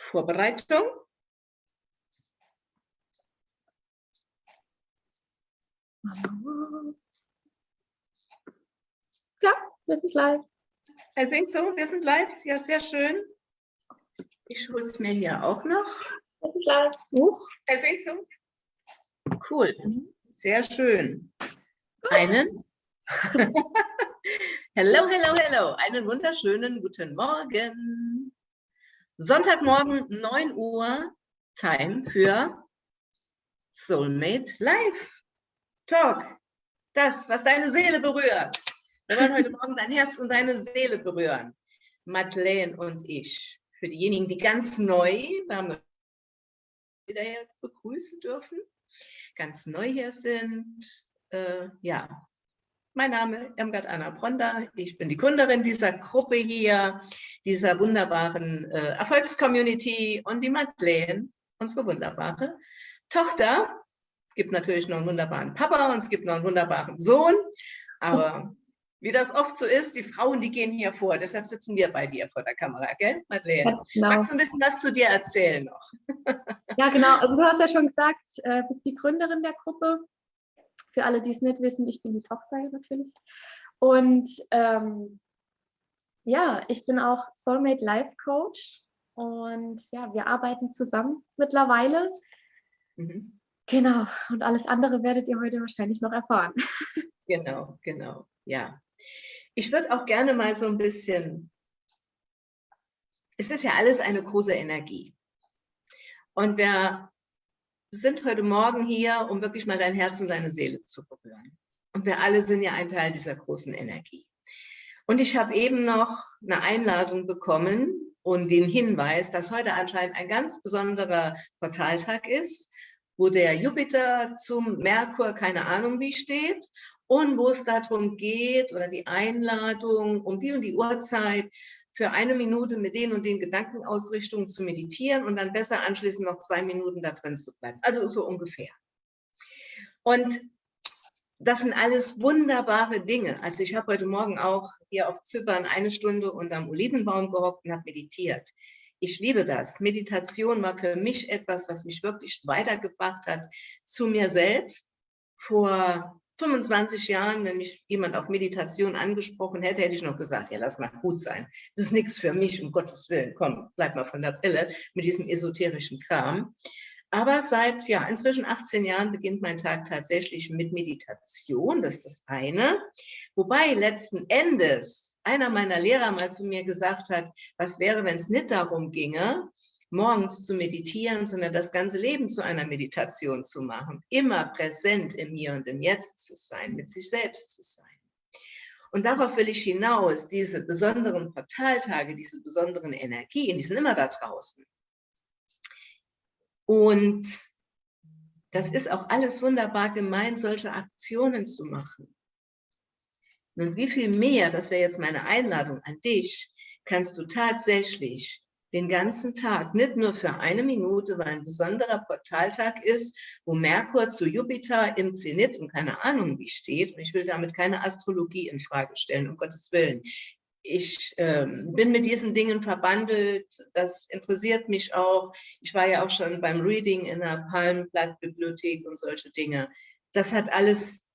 Vorbereitung. Ja, wir sind live. Herr Singso, wir sind live. Ja, sehr schön. Ich hole es mir hier auch noch. Wir sind live. Huch. Herr Singso. Cool. Sehr schön. Einen. hello, hello, hello. Einen wunderschönen guten Morgen. Sonntagmorgen 9 Uhr, Time für Soulmate Live Talk. Das, was deine Seele berührt. Wir wollen heute Morgen dein Herz und deine Seele berühren. Madeleine und ich. Für diejenigen, die ganz neu, wir haben wieder begrüßen dürfen, ganz neu hier sind. Äh, ja, mein Name Irmgard Anna Bronda. Ich bin die Gründerin dieser Gruppe hier, dieser wunderbaren äh, Erfolgscommunity und die Madeleine, unsere wunderbare Tochter. Es gibt natürlich noch einen wunderbaren Papa und es gibt noch einen wunderbaren Sohn. Aber wie das oft so ist, die Frauen, die gehen hier vor. Deshalb sitzen wir bei dir vor der Kamera, gell, Madeleine? Ja, genau. Magst du ein bisschen was zu dir erzählen noch? ja, genau. Also du hast ja schon gesagt, äh, bist die Gründerin der Gruppe. Für alle, die es nicht wissen, ich bin die Tochter natürlich. Und ähm, ja, ich bin auch Soulmate Life Coach und ja, wir arbeiten zusammen mittlerweile. Mhm. Genau, und alles andere werdet ihr heute wahrscheinlich noch erfahren. Genau, genau, ja. Ich würde auch gerne mal so ein bisschen, es ist ja alles eine große Energie. Und wir sind heute Morgen hier, um wirklich mal dein Herz und deine Seele zu berühren. Und wir alle sind ja ein Teil dieser großen Energie. Und ich habe eben noch eine Einladung bekommen und den Hinweis, dass heute anscheinend ein ganz besonderer Portaltag ist, wo der Jupiter zum Merkur, keine Ahnung wie steht, und wo es darum geht, oder die Einladung um die und die Uhrzeit, für eine Minute mit den und den Gedankenausrichtungen zu meditieren und dann besser anschließend noch zwei Minuten da drin zu bleiben. Also so ungefähr. Und das sind alles wunderbare Dinge. Also ich habe heute Morgen auch hier auf Zypern eine Stunde unterm Olivenbaum gehockt und habe meditiert. Ich liebe das. Meditation war für mich etwas, was mich wirklich weitergebracht hat zu mir selbst. Vor 25 Jahren, wenn mich jemand auf Meditation angesprochen hätte, hätte ich noch gesagt, ja, lass mal gut sein. Das ist nichts für mich, um Gottes Willen. Komm, bleib mal von der Brille mit diesem esoterischen Kram. Aber seit ja, inzwischen 18 Jahren beginnt mein Tag tatsächlich mit Meditation, das ist das eine. Wobei letzten Endes einer meiner Lehrer mal zu mir gesagt hat, was wäre, wenn es nicht darum ginge, morgens zu meditieren, sondern das ganze Leben zu einer Meditation zu machen. Immer präsent im Hier und im Jetzt zu sein, mit sich selbst zu sein. Und darauf will ich hinaus, diese besonderen Portaltage, diese besonderen Energien, die sind immer da draußen. Und das ist auch alles wunderbar gemeint, solche Aktionen zu machen. Nun, wie viel mehr, das wäre jetzt meine Einladung an dich, kannst du tatsächlich den ganzen Tag, nicht nur für eine Minute, weil ein besonderer Portaltag ist, wo Merkur zu Jupiter im Zenit und keine Ahnung wie steht. Und ich will damit keine Astrologie in Frage stellen, um Gottes Willen. Ich ähm, bin mit diesen Dingen verbandelt, das interessiert mich auch. Ich war ja auch schon beim Reading in der Palmblattbibliothek und solche Dinge. Das hat alles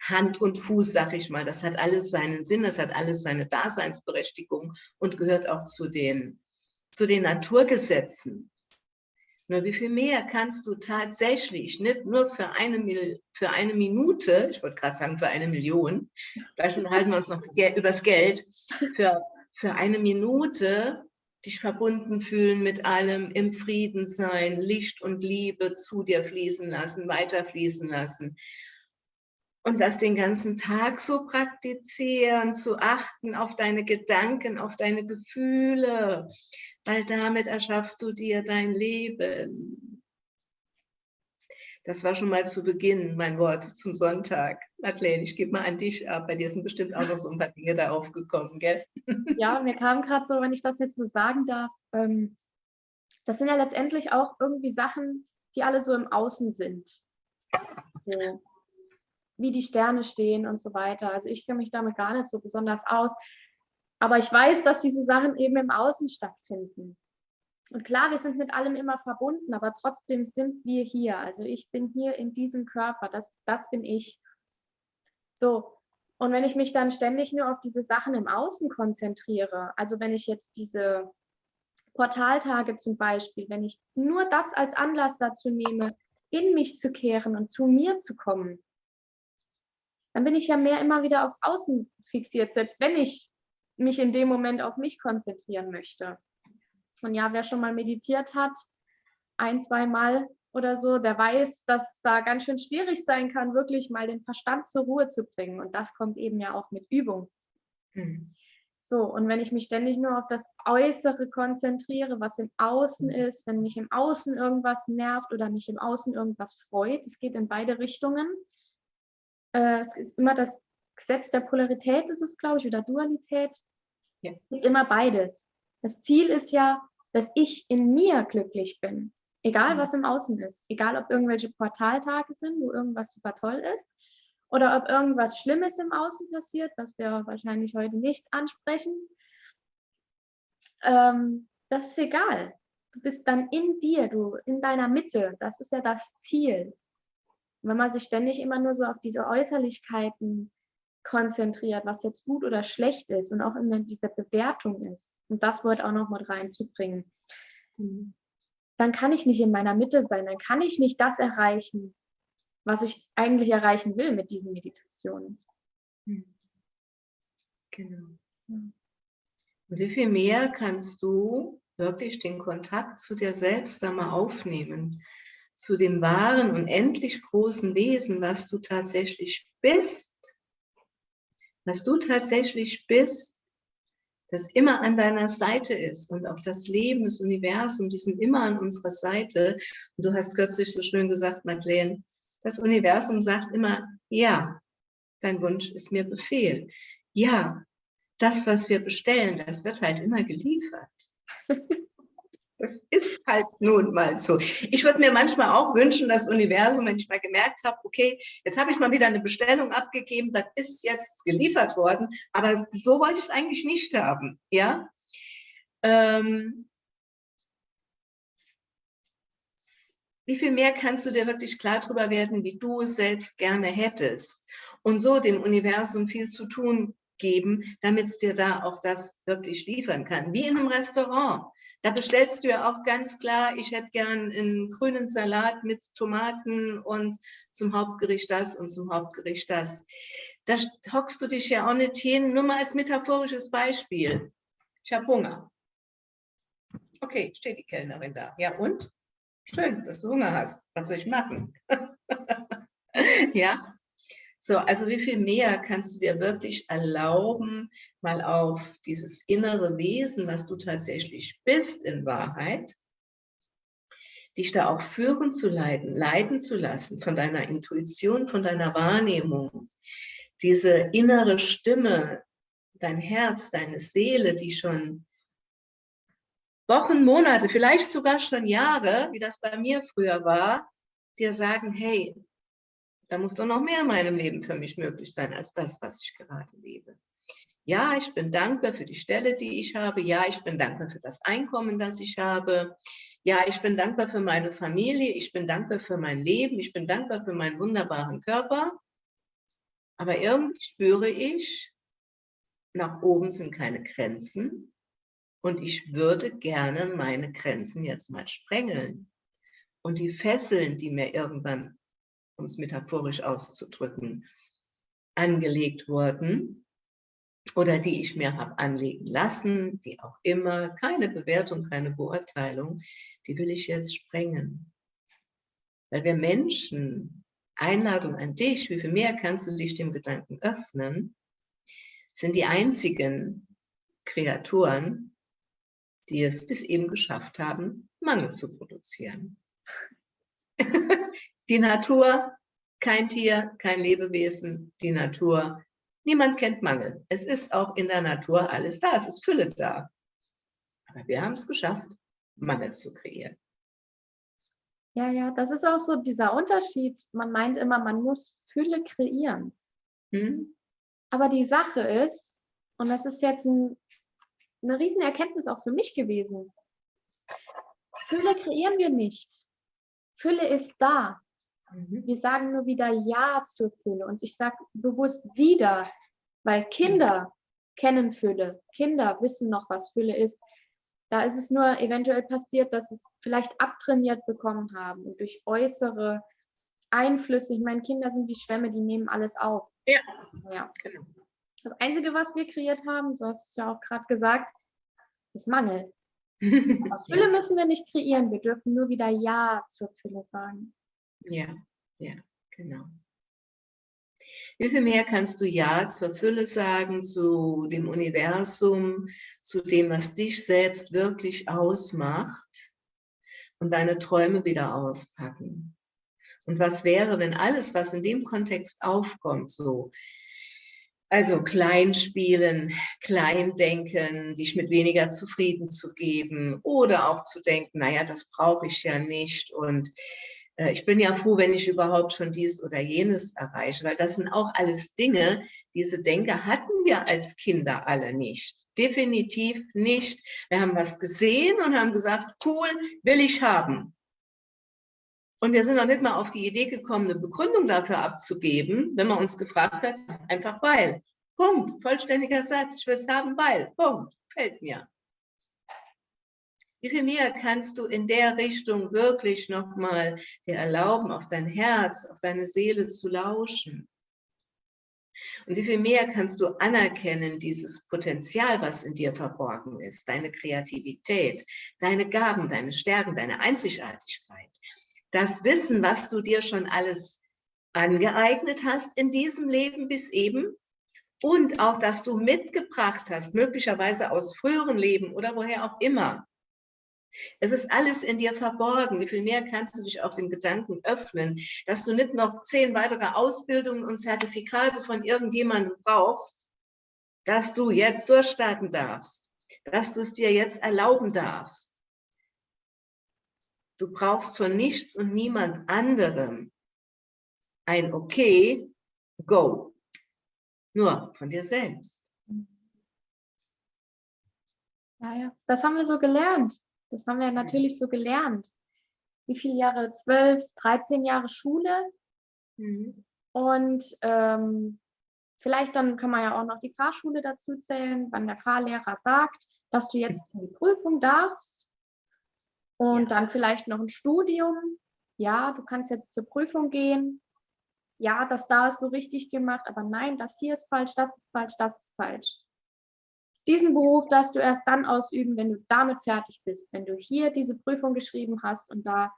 Hand und Fuß, sag ich mal. Das hat alles seinen Sinn, das hat alles seine Daseinsberechtigung und gehört auch zu den zu den Naturgesetzen. Nur wie viel mehr kannst du tatsächlich, nicht nur für eine, für eine Minute, ich wollte gerade sagen für eine Million, vielleicht schon halten wir uns noch übers Geld, für, für eine Minute dich verbunden fühlen mit allem, im Frieden sein, Licht und Liebe zu dir fließen lassen, weiterfließen lassen und das den ganzen Tag so praktizieren, zu achten auf deine Gedanken, auf deine Gefühle, weil damit erschaffst du dir dein Leben. Das war schon mal zu Beginn mein Wort zum Sonntag. Madeleine, ich gebe mal an dich ab. Bei dir sind bestimmt auch noch so ein paar Dinge da aufgekommen, gell? Ja, mir kam gerade so, wenn ich das jetzt so sagen darf, ähm, das sind ja letztendlich auch irgendwie Sachen, die alle so im Außen sind. So wie die Sterne stehen und so weiter. Also ich kenne mich damit gar nicht so besonders aus. Aber ich weiß, dass diese Sachen eben im Außen stattfinden. Und klar, wir sind mit allem immer verbunden, aber trotzdem sind wir hier. Also ich bin hier in diesem Körper, das, das bin ich. So, und wenn ich mich dann ständig nur auf diese Sachen im Außen konzentriere, also wenn ich jetzt diese Portaltage zum Beispiel, wenn ich nur das als Anlass dazu nehme, in mich zu kehren und zu mir zu kommen, dann bin ich ja mehr immer wieder aufs Außen fixiert, selbst wenn ich mich in dem Moment auf mich konzentrieren möchte. Und ja, wer schon mal meditiert hat, ein, zwei Mal oder so, der weiß, dass da ganz schön schwierig sein kann, wirklich mal den Verstand zur Ruhe zu bringen. Und das kommt eben ja auch mit Übung. Mhm. So, und wenn ich mich ständig nur auf das Äußere konzentriere, was im Außen ist, wenn mich im Außen irgendwas nervt oder mich im Außen irgendwas freut, es geht in beide Richtungen. Äh, es ist immer das Gesetz der Polarität, ist es, glaube ich, oder Dualität. Ja. Immer beides. Das Ziel ist ja, dass ich in mir glücklich bin. Egal, mhm. was im Außen ist. Egal, ob irgendwelche Portaltage sind, wo irgendwas super toll ist. Oder ob irgendwas Schlimmes im Außen passiert, was wir wahrscheinlich heute nicht ansprechen. Ähm, das ist egal. Du bist dann in dir, du in deiner Mitte. Das ist ja das Ziel. Wenn man sich ständig immer nur so auf diese Äußerlichkeiten konzentriert, was jetzt gut oder schlecht ist und auch in dieser Bewertung ist, und das Wort auch noch mit reinzubringen, dann kann ich nicht in meiner Mitte sein, dann kann ich nicht das erreichen, was ich eigentlich erreichen will mit diesen Meditationen. Genau. Und wie viel mehr kannst du wirklich den Kontakt zu dir selbst da mal aufnehmen? Zu dem wahren und endlich großen Wesen, was du tatsächlich bist. Was du tatsächlich bist das immer an deiner Seite ist und auch das Leben, das Universum, die sind immer an unserer Seite. Und du hast kürzlich so schön gesagt, Madeleine, das Universum sagt immer, ja, dein Wunsch ist mir Befehl. Ja, das, was wir bestellen, das wird halt immer geliefert. Das ist halt nun mal so. Ich würde mir manchmal auch wünschen, das Universum, wenn ich mal gemerkt habe, okay, jetzt habe ich mal wieder eine Bestellung abgegeben, das ist jetzt geliefert worden, aber so wollte ich es eigentlich nicht haben. Ja? Ähm, wie viel mehr kannst du dir wirklich klar darüber werden, wie du es selbst gerne hättest und so dem Universum viel zu tun geben, damit es dir da auch das wirklich liefern kann. Wie in einem Restaurant. Da bestellst du ja auch ganz klar, ich hätte gern einen grünen Salat mit Tomaten und zum Hauptgericht das und zum Hauptgericht das. Da hockst du dich ja auch nicht hin, nur mal als metaphorisches Beispiel. Ich habe Hunger. Okay, steht die Kellnerin da. Ja und? Schön, dass du Hunger hast. Was soll ich machen? ja, so, also wie viel mehr kannst du dir wirklich erlauben, mal auf dieses innere Wesen, was du tatsächlich bist in Wahrheit, dich da auch führen zu leiten, leiten zu lassen von deiner Intuition, von deiner Wahrnehmung. Diese innere Stimme, dein Herz, deine Seele, die schon Wochen, Monate, vielleicht sogar schon Jahre, wie das bei mir früher war, dir sagen, hey, da muss doch noch mehr in meinem Leben für mich möglich sein, als das, was ich gerade lebe. Ja, ich bin dankbar für die Stelle, die ich habe. Ja, ich bin dankbar für das Einkommen, das ich habe. Ja, ich bin dankbar für meine Familie. Ich bin dankbar für mein Leben. Ich bin dankbar für meinen wunderbaren Körper. Aber irgendwie spüre ich, nach oben sind keine Grenzen. Und ich würde gerne meine Grenzen jetzt mal sprengeln. Und die Fesseln, die mir irgendwann um es metaphorisch auszudrücken, angelegt wurden oder die ich mir habe anlegen lassen, wie auch immer, keine Bewertung, keine Beurteilung, die will ich jetzt sprengen. Weil wir Menschen, Einladung an dich, wie viel mehr kannst du dich dem Gedanken öffnen, sind die einzigen Kreaturen, die es bis eben geschafft haben, Mangel zu produzieren. Die Natur, kein Tier, kein Lebewesen, die Natur. Niemand kennt Mangel. Es ist auch in der Natur alles da, es ist Fülle da. Aber wir haben es geschafft, Mangel zu kreieren. Ja, ja, das ist auch so dieser Unterschied. Man meint immer, man muss Fülle kreieren. Hm? Aber die Sache ist, und das ist jetzt ein, eine Riesenerkenntnis auch für mich gewesen, Fülle kreieren wir nicht. Fülle ist da. Mhm. Wir sagen nur wieder Ja zur Fülle. Und ich sage bewusst wieder, weil Kinder kennen Fülle. Kinder wissen noch, was Fülle ist. Da ist es nur eventuell passiert, dass es vielleicht abtrainiert bekommen haben und durch äußere Einflüsse. Ich meine, Kinder sind wie Schwämme, die nehmen alles auf. Ja. ja. Genau. Das Einzige, was wir kreiert haben, so hast du es ja auch gerade gesagt, ist Mangel. Fülle müssen wir nicht kreieren. Wir dürfen nur wieder Ja zur Fülle sagen. Ja, ja, genau. Wie viel mehr kannst du Ja zur Fülle sagen, zu dem Universum, zu dem, was dich selbst wirklich ausmacht und deine Träume wieder auspacken? Und was wäre, wenn alles, was in dem Kontext aufkommt, so also klein spielen, klein denken, dich mit weniger zufrieden zu geben oder auch zu denken, naja, das brauche ich ja nicht und ich bin ja froh, wenn ich überhaupt schon dies oder jenes erreiche, weil das sind auch alles Dinge, diese Denke hatten wir als Kinder alle nicht. Definitiv nicht. Wir haben was gesehen und haben gesagt, cool, will ich haben. Und wir sind noch nicht mal auf die Idee gekommen, eine Begründung dafür abzugeben, wenn man uns gefragt hat, einfach weil. Punkt, vollständiger Satz, ich will es haben, weil. Punkt, fällt mir. Wie viel mehr kannst du in der Richtung wirklich nochmal dir erlauben, auf dein Herz, auf deine Seele zu lauschen? Und wie viel mehr kannst du anerkennen, dieses Potenzial, was in dir verborgen ist, deine Kreativität, deine Gaben, deine Stärken, deine Einzigartigkeit, das Wissen, was du dir schon alles angeeignet hast in diesem Leben bis eben und auch, dass du mitgebracht hast, möglicherweise aus früheren Leben oder woher auch immer, es ist alles in dir verborgen. Wie viel mehr kannst du dich auch dem Gedanken öffnen, dass du nicht noch zehn weitere Ausbildungen und Zertifikate von irgendjemandem brauchst, dass du jetzt durchstarten darfst, dass du es dir jetzt erlauben darfst. Du brauchst von nichts und niemand anderem ein Okay, go. Nur von dir selbst. Naja, das haben wir so gelernt. Das haben wir natürlich so gelernt. Wie viele Jahre? Zwölf, 13 Jahre Schule. Mhm. Und ähm, vielleicht dann kann man ja auch noch die Fahrschule dazu zählen, wann der Fahrlehrer sagt, dass du jetzt in die Prüfung darfst. Und ja. dann vielleicht noch ein Studium. Ja, du kannst jetzt zur Prüfung gehen. Ja, das da hast du richtig gemacht, aber nein, das hier ist falsch, das ist falsch, das ist falsch. Diesen Beruf darfst du erst dann ausüben, wenn du damit fertig bist, wenn du hier diese Prüfung geschrieben hast und da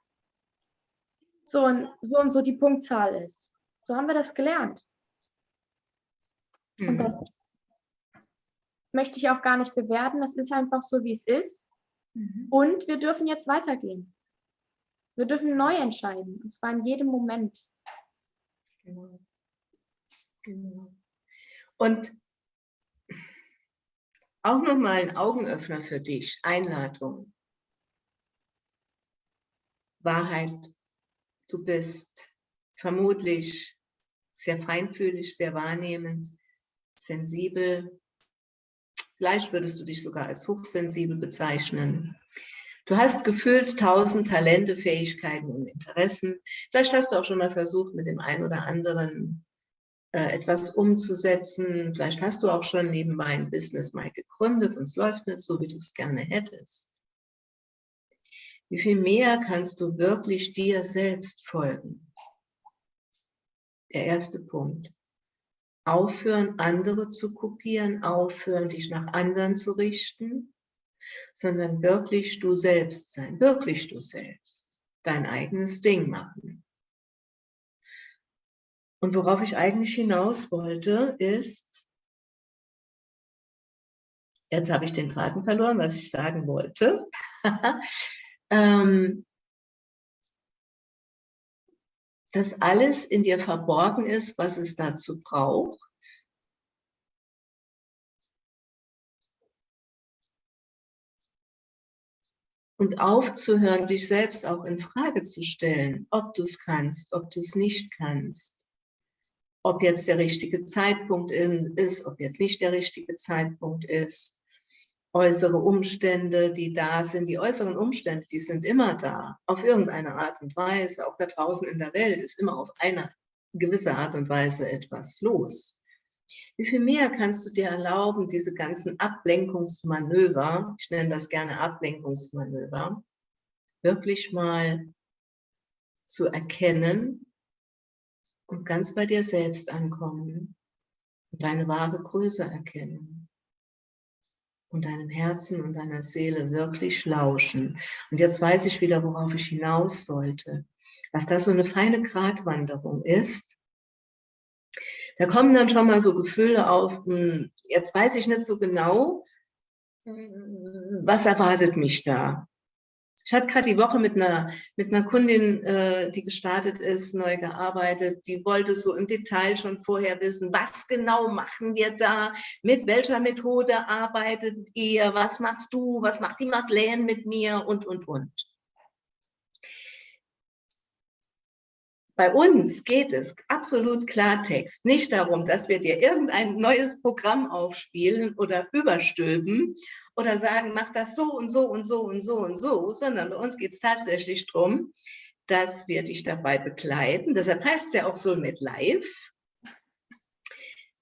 so und so, und so die Punktzahl ist. So haben wir das gelernt. Mhm. Und das möchte ich auch gar nicht bewerten. Das ist einfach so, wie es ist. Mhm. Und wir dürfen jetzt weitergehen. Wir dürfen neu entscheiden, und zwar in jedem Moment. Genau. Genau. Und auch nochmal ein Augenöffner für dich, Einladung. Wahrheit, du bist vermutlich sehr feinfühlig, sehr wahrnehmend, sensibel. Vielleicht würdest du dich sogar als hochsensibel bezeichnen. Du hast gefühlt tausend Talente, Fähigkeiten und Interessen. Vielleicht hast du auch schon mal versucht, mit dem einen oder anderen etwas umzusetzen. Vielleicht hast du auch schon nebenbei ein Business mal gegründet und es läuft nicht so, wie du es gerne hättest. Wie viel mehr kannst du wirklich dir selbst folgen? Der erste Punkt. Aufhören, andere zu kopieren, aufhören, dich nach anderen zu richten, sondern wirklich du selbst sein, wirklich du selbst, dein eigenes Ding machen. Und worauf ich eigentlich hinaus wollte, ist, jetzt habe ich den Faden verloren, was ich sagen wollte, ähm, dass alles in dir verborgen ist, was es dazu braucht. Und aufzuhören, dich selbst auch in Frage zu stellen, ob du es kannst, ob du es nicht kannst ob jetzt der richtige Zeitpunkt ist, ob jetzt nicht der richtige Zeitpunkt ist, äußere Umstände, die da sind. Die äußeren Umstände, die sind immer da, auf irgendeine Art und Weise. Auch da draußen in der Welt ist immer auf eine gewisse Art und Weise etwas los. Wie viel mehr kannst du dir erlauben, diese ganzen Ablenkungsmanöver, ich nenne das gerne Ablenkungsmanöver, wirklich mal zu erkennen und ganz bei dir selbst ankommen und deine wahre Größe erkennen und deinem Herzen und deiner Seele wirklich lauschen. Und jetzt weiß ich wieder, worauf ich hinaus wollte. Was da so eine feine Gratwanderung ist, da kommen dann schon mal so Gefühle auf, hm, jetzt weiß ich nicht so genau, hm, was erwartet mich da. Ich hatte gerade die Woche mit einer, mit einer Kundin, äh, die gestartet ist, neu gearbeitet. Die wollte so im Detail schon vorher wissen, was genau machen wir da, mit welcher Methode arbeitet ihr, was machst du, was macht die Madeleine mit mir? Und, und, und. Bei uns geht es absolut Klartext. Nicht darum, dass wir dir irgendein neues Programm aufspielen oder überstülpen oder sagen, mach das so und so und so und so und so, sondern bei uns geht es tatsächlich darum, dass wir dich dabei begleiten. Deshalb heißt es ja auch so mit Live.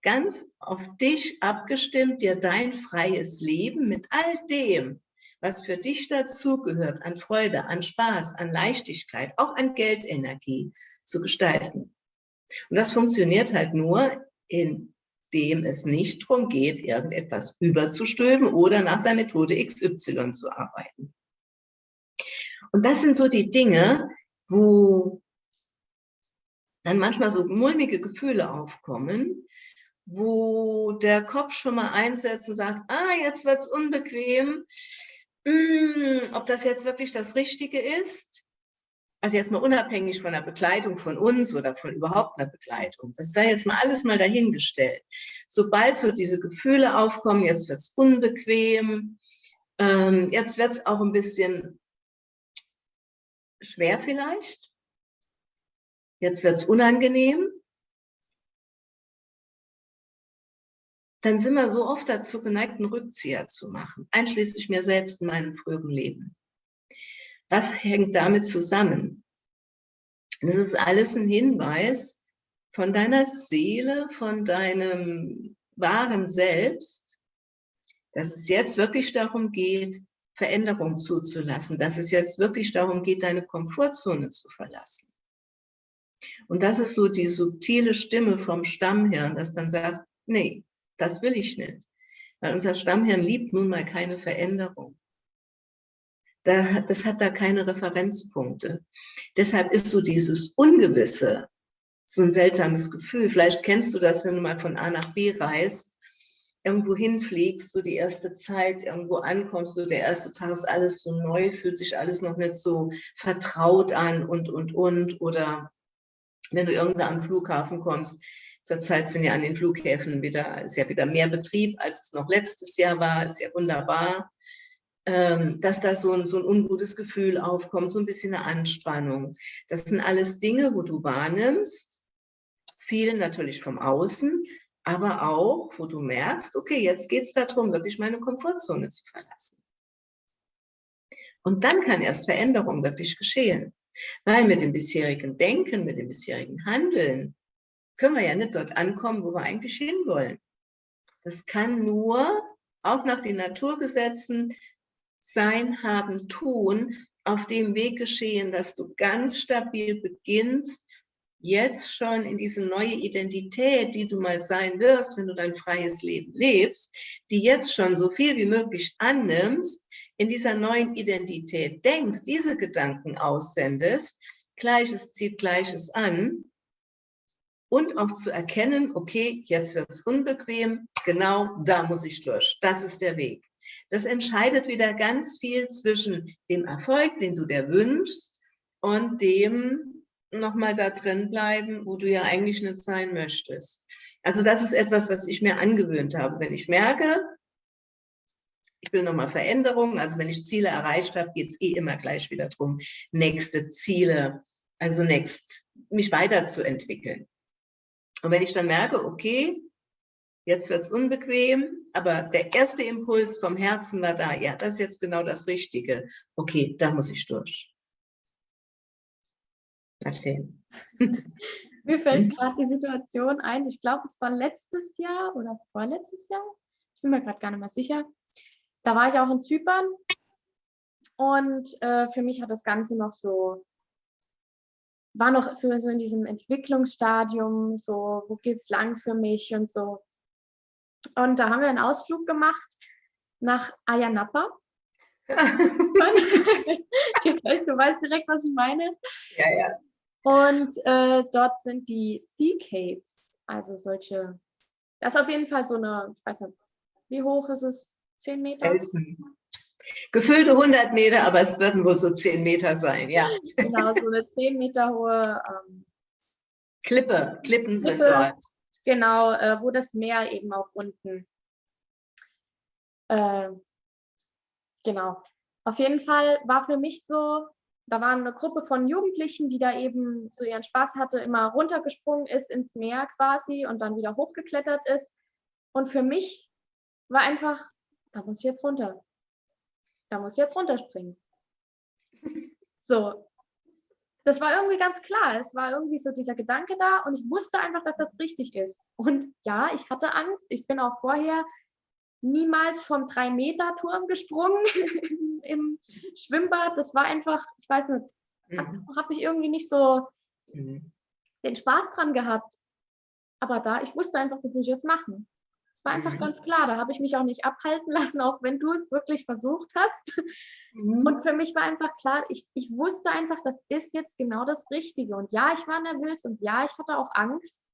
Ganz auf dich abgestimmt, dir dein freies Leben mit all dem, was für dich dazugehört, an Freude, an Spaß, an Leichtigkeit, auch an Geldenergie zu gestalten. Und das funktioniert halt nur, in dem es nicht darum geht, irgendetwas überzustülpen oder nach der Methode XY zu arbeiten. Und das sind so die Dinge, wo dann manchmal so mulmige Gefühle aufkommen, wo der Kopf schon mal einsetzt und sagt, ah, jetzt wird es unbequem, hm, ob das jetzt wirklich das Richtige ist also jetzt mal unabhängig von der Begleitung von uns oder von überhaupt einer Begleitung, das sei jetzt mal alles mal dahingestellt. Sobald so diese Gefühle aufkommen, jetzt wird es unbequem, ähm, jetzt wird es auch ein bisschen schwer vielleicht, jetzt wird es unangenehm, dann sind wir so oft dazu geneigt, einen Rückzieher zu machen, einschließlich mir selbst in meinem früheren Leben. Was hängt damit zusammen? Das ist alles ein Hinweis von deiner Seele, von deinem wahren Selbst, dass es jetzt wirklich darum geht, Veränderung zuzulassen, dass es jetzt wirklich darum geht, deine Komfortzone zu verlassen. Und das ist so die subtile Stimme vom Stammhirn, das dann sagt, nee, das will ich nicht. Weil unser Stammhirn liebt nun mal keine Veränderung da, das hat da keine Referenzpunkte. Deshalb ist so dieses Ungewisse so ein seltsames Gefühl. Vielleicht kennst du das, wenn du mal von A nach B reist, irgendwo hinfliegst, so die erste Zeit, irgendwo ankommst, so der erste Tag ist alles so neu, fühlt sich alles noch nicht so vertraut an und, und, und. Oder wenn du irgendwo am Flughafen kommst, zurzeit sind ja an den Flughäfen wieder, ist ja wieder mehr Betrieb, als es noch letztes Jahr war, ist ja wunderbar dass da so ein, so ein ungutes Gefühl aufkommt, so ein bisschen eine Anspannung. Das sind alles Dinge, wo du wahrnimmst, viel natürlich vom Außen, aber auch, wo du merkst, okay, jetzt geht es darum, wirklich meine Komfortzone zu verlassen. Und dann kann erst Veränderung wirklich geschehen. Weil mit dem bisherigen Denken, mit dem bisherigen Handeln, können wir ja nicht dort ankommen, wo wir eigentlich hinwollen. Das kann nur, auch nach den Naturgesetzen, sein, Haben, Tun auf dem Weg geschehen, dass du ganz stabil beginnst, jetzt schon in diese neue Identität, die du mal sein wirst, wenn du dein freies Leben lebst, die jetzt schon so viel wie möglich annimmst, in dieser neuen Identität denkst, diese Gedanken aussendest, Gleiches zieht Gleiches an und auch zu erkennen, okay, jetzt wird es unbequem, genau da muss ich durch, das ist der Weg. Das entscheidet wieder ganz viel zwischen dem Erfolg, den du dir wünschst, und dem nochmal da drin bleiben, wo du ja eigentlich nicht sein möchtest. Also das ist etwas, was ich mir angewöhnt habe. Wenn ich merke, ich will nochmal Veränderungen, also wenn ich Ziele erreicht habe, geht es eh immer gleich wieder darum, nächste Ziele, also next, mich weiterzuentwickeln. Und wenn ich dann merke, okay, jetzt wird es unbequem, aber der erste Impuls vom Herzen war da, ja, das ist jetzt genau das Richtige. Okay, da muss ich durch. Erzähl. Mir fällt hm? gerade die Situation ein, ich glaube, es war letztes Jahr oder vorletztes Jahr, ich bin mir gerade gar nicht mehr sicher. Da war ich auch in Zypern und äh, für mich hat das Ganze noch so, war noch so, so in diesem Entwicklungsstadium, so, wo geht es lang für mich und so. Und da haben wir einen Ausflug gemacht nach Ayanapa. du weißt direkt, was ich meine. Ja, ja. Und äh, dort sind die Sea Caves, also solche, das ist auf jeden Fall so eine, ich weiß nicht, wie hoch ist es? 10 Meter? Felsen. Gefüllte 100 Meter, aber es werden wohl so 10 Meter sein, ja. Genau, so eine 10 Meter hohe ähm, Klippe, Klippen Klippe, sind dort. Genau, äh, wo das Meer eben auch unten. Äh, genau. Auf jeden Fall war für mich so, da war eine Gruppe von Jugendlichen, die da eben so ihren Spaß hatte, immer runtergesprungen ist ins Meer quasi und dann wieder hochgeklettert ist. Und für mich war einfach, da muss ich jetzt runter. Da muss ich jetzt runterspringen. So. Das war irgendwie ganz klar. Es war irgendwie so dieser Gedanke da und ich wusste einfach, dass das richtig ist. Und ja, ich hatte Angst. Ich bin auch vorher niemals vom 3-Meter-Turm gesprungen im Schwimmbad. Das war einfach, ich weiß nicht, mhm. habe ich irgendwie nicht so mhm. den Spaß dran gehabt. Aber da, ich wusste einfach, das muss ich jetzt machen. War einfach mhm. ganz klar, da habe ich mich auch nicht abhalten lassen, auch wenn du es wirklich versucht hast. Mhm. Und für mich war einfach klar, ich, ich wusste einfach, das ist jetzt genau das Richtige. Und ja, ich war nervös und ja, ich hatte auch Angst.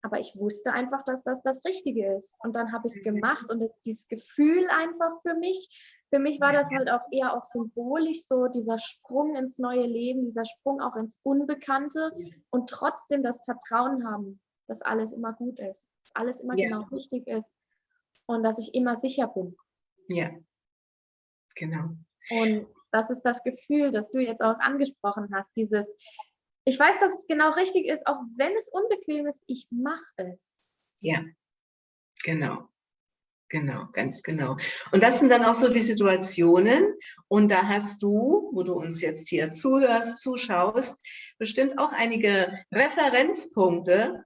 Aber ich wusste einfach, dass das das Richtige ist. Und dann habe ich es mhm. gemacht und das, dieses Gefühl einfach für mich, für mich war das halt auch eher auch symbolisch so dieser Sprung ins neue Leben, dieser Sprung auch ins Unbekannte und trotzdem das Vertrauen haben, dass alles immer gut ist, dass alles immer ja. genau richtig ist und dass ich immer sicher bin. Ja, genau. Und das ist das Gefühl, das du jetzt auch angesprochen hast, dieses, ich weiß, dass es genau richtig ist, auch wenn es unbequem ist, ich mache es. Ja, genau. Genau, ganz genau. Und das sind dann auch so die Situationen. Und da hast du, wo du uns jetzt hier zuhörst, zuschaust, bestimmt auch einige Referenzpunkte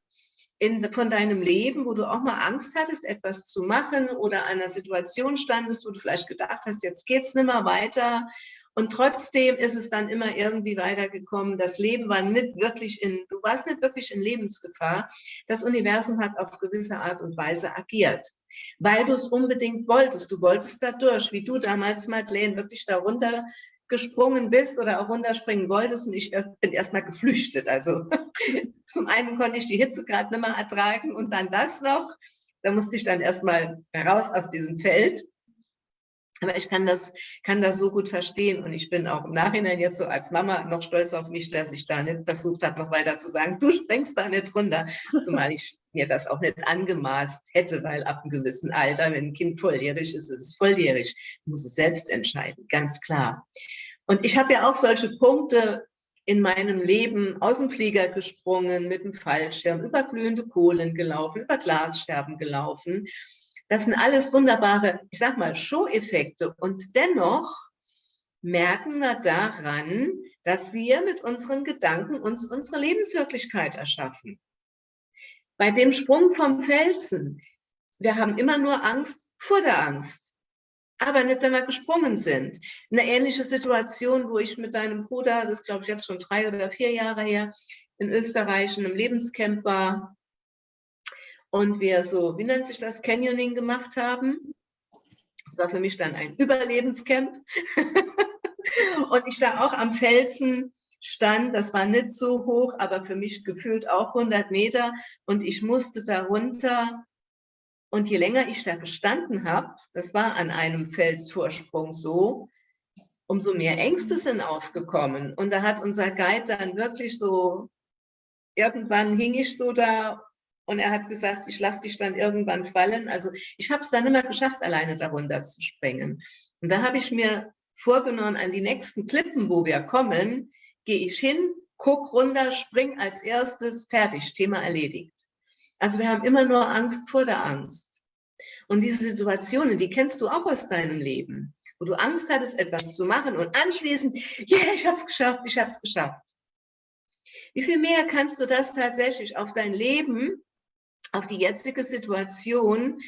in, von deinem Leben, wo du auch mal Angst hattest, etwas zu machen oder einer Situation standest, wo du vielleicht gedacht hast, jetzt geht's nicht mehr weiter und trotzdem ist es dann immer irgendwie weitergekommen. Das Leben war nicht wirklich in, du warst nicht wirklich in Lebensgefahr. Das Universum hat auf gewisse Art und Weise agiert, weil du es unbedingt wolltest. Du wolltest da durch, wie du damals, Madeleine, wirklich darunter gesprungen bist oder auch runterspringen wolltest und ich bin erstmal geflüchtet. Also zum einen konnte ich die Hitze gerade nicht mehr ertragen und dann das noch. Da musste ich dann erstmal heraus aus diesem Feld aber ich kann das, kann das so gut verstehen. Und ich bin auch im Nachhinein jetzt so als Mama noch stolz auf mich, dass ich da nicht versucht habe, noch weiter zu sagen, du springst da nicht runter, zumal ich mir das auch nicht angemaßt hätte, weil ab einem gewissen Alter, wenn ein Kind volljährig ist, ist es volljährig, muss es selbst entscheiden, ganz klar. Und ich habe ja auch solche Punkte in meinem Leben aus dem Flieger gesprungen, mit dem Fallschirm, über glühende Kohlen gelaufen, über Glasscherben gelaufen das sind alles wunderbare, ich sag mal, Show-Effekte. Und dennoch merken wir daran, dass wir mit unseren Gedanken uns unsere Lebenswirklichkeit erschaffen. Bei dem Sprung vom Felsen, wir haben immer nur Angst vor der Angst, aber nicht, wenn wir gesprungen sind. Eine ähnliche Situation, wo ich mit deinem Bruder, das glaube ich jetzt schon drei oder vier Jahre her, in Österreich in einem Lebenscamp war, und wir so, wie nennt sich das, Canyoning gemacht haben. Das war für mich dann ein Überlebenscamp. und ich da auch am Felsen stand, das war nicht so hoch, aber für mich gefühlt auch 100 Meter und ich musste da runter. Und je länger ich da gestanden habe, das war an einem Felsvorsprung so, umso mehr Ängste sind aufgekommen. Und da hat unser Guide dann wirklich so, irgendwann hing ich so da und er hat gesagt, ich lasse dich dann irgendwann fallen. Also ich habe es dann immer geschafft, alleine darunter zu springen. Und da habe ich mir vorgenommen, an die nächsten Klippen, wo wir kommen, gehe ich hin, guck runter, spring als erstes, fertig, Thema erledigt. Also wir haben immer nur Angst vor der Angst. Und diese Situationen, die kennst du auch aus deinem Leben, wo du Angst hattest, etwas zu machen und anschließend, ja, yeah, ich habe es geschafft, ich habe es geschafft. Wie viel mehr kannst du das tatsächlich auf dein Leben, auf die jetzige Situation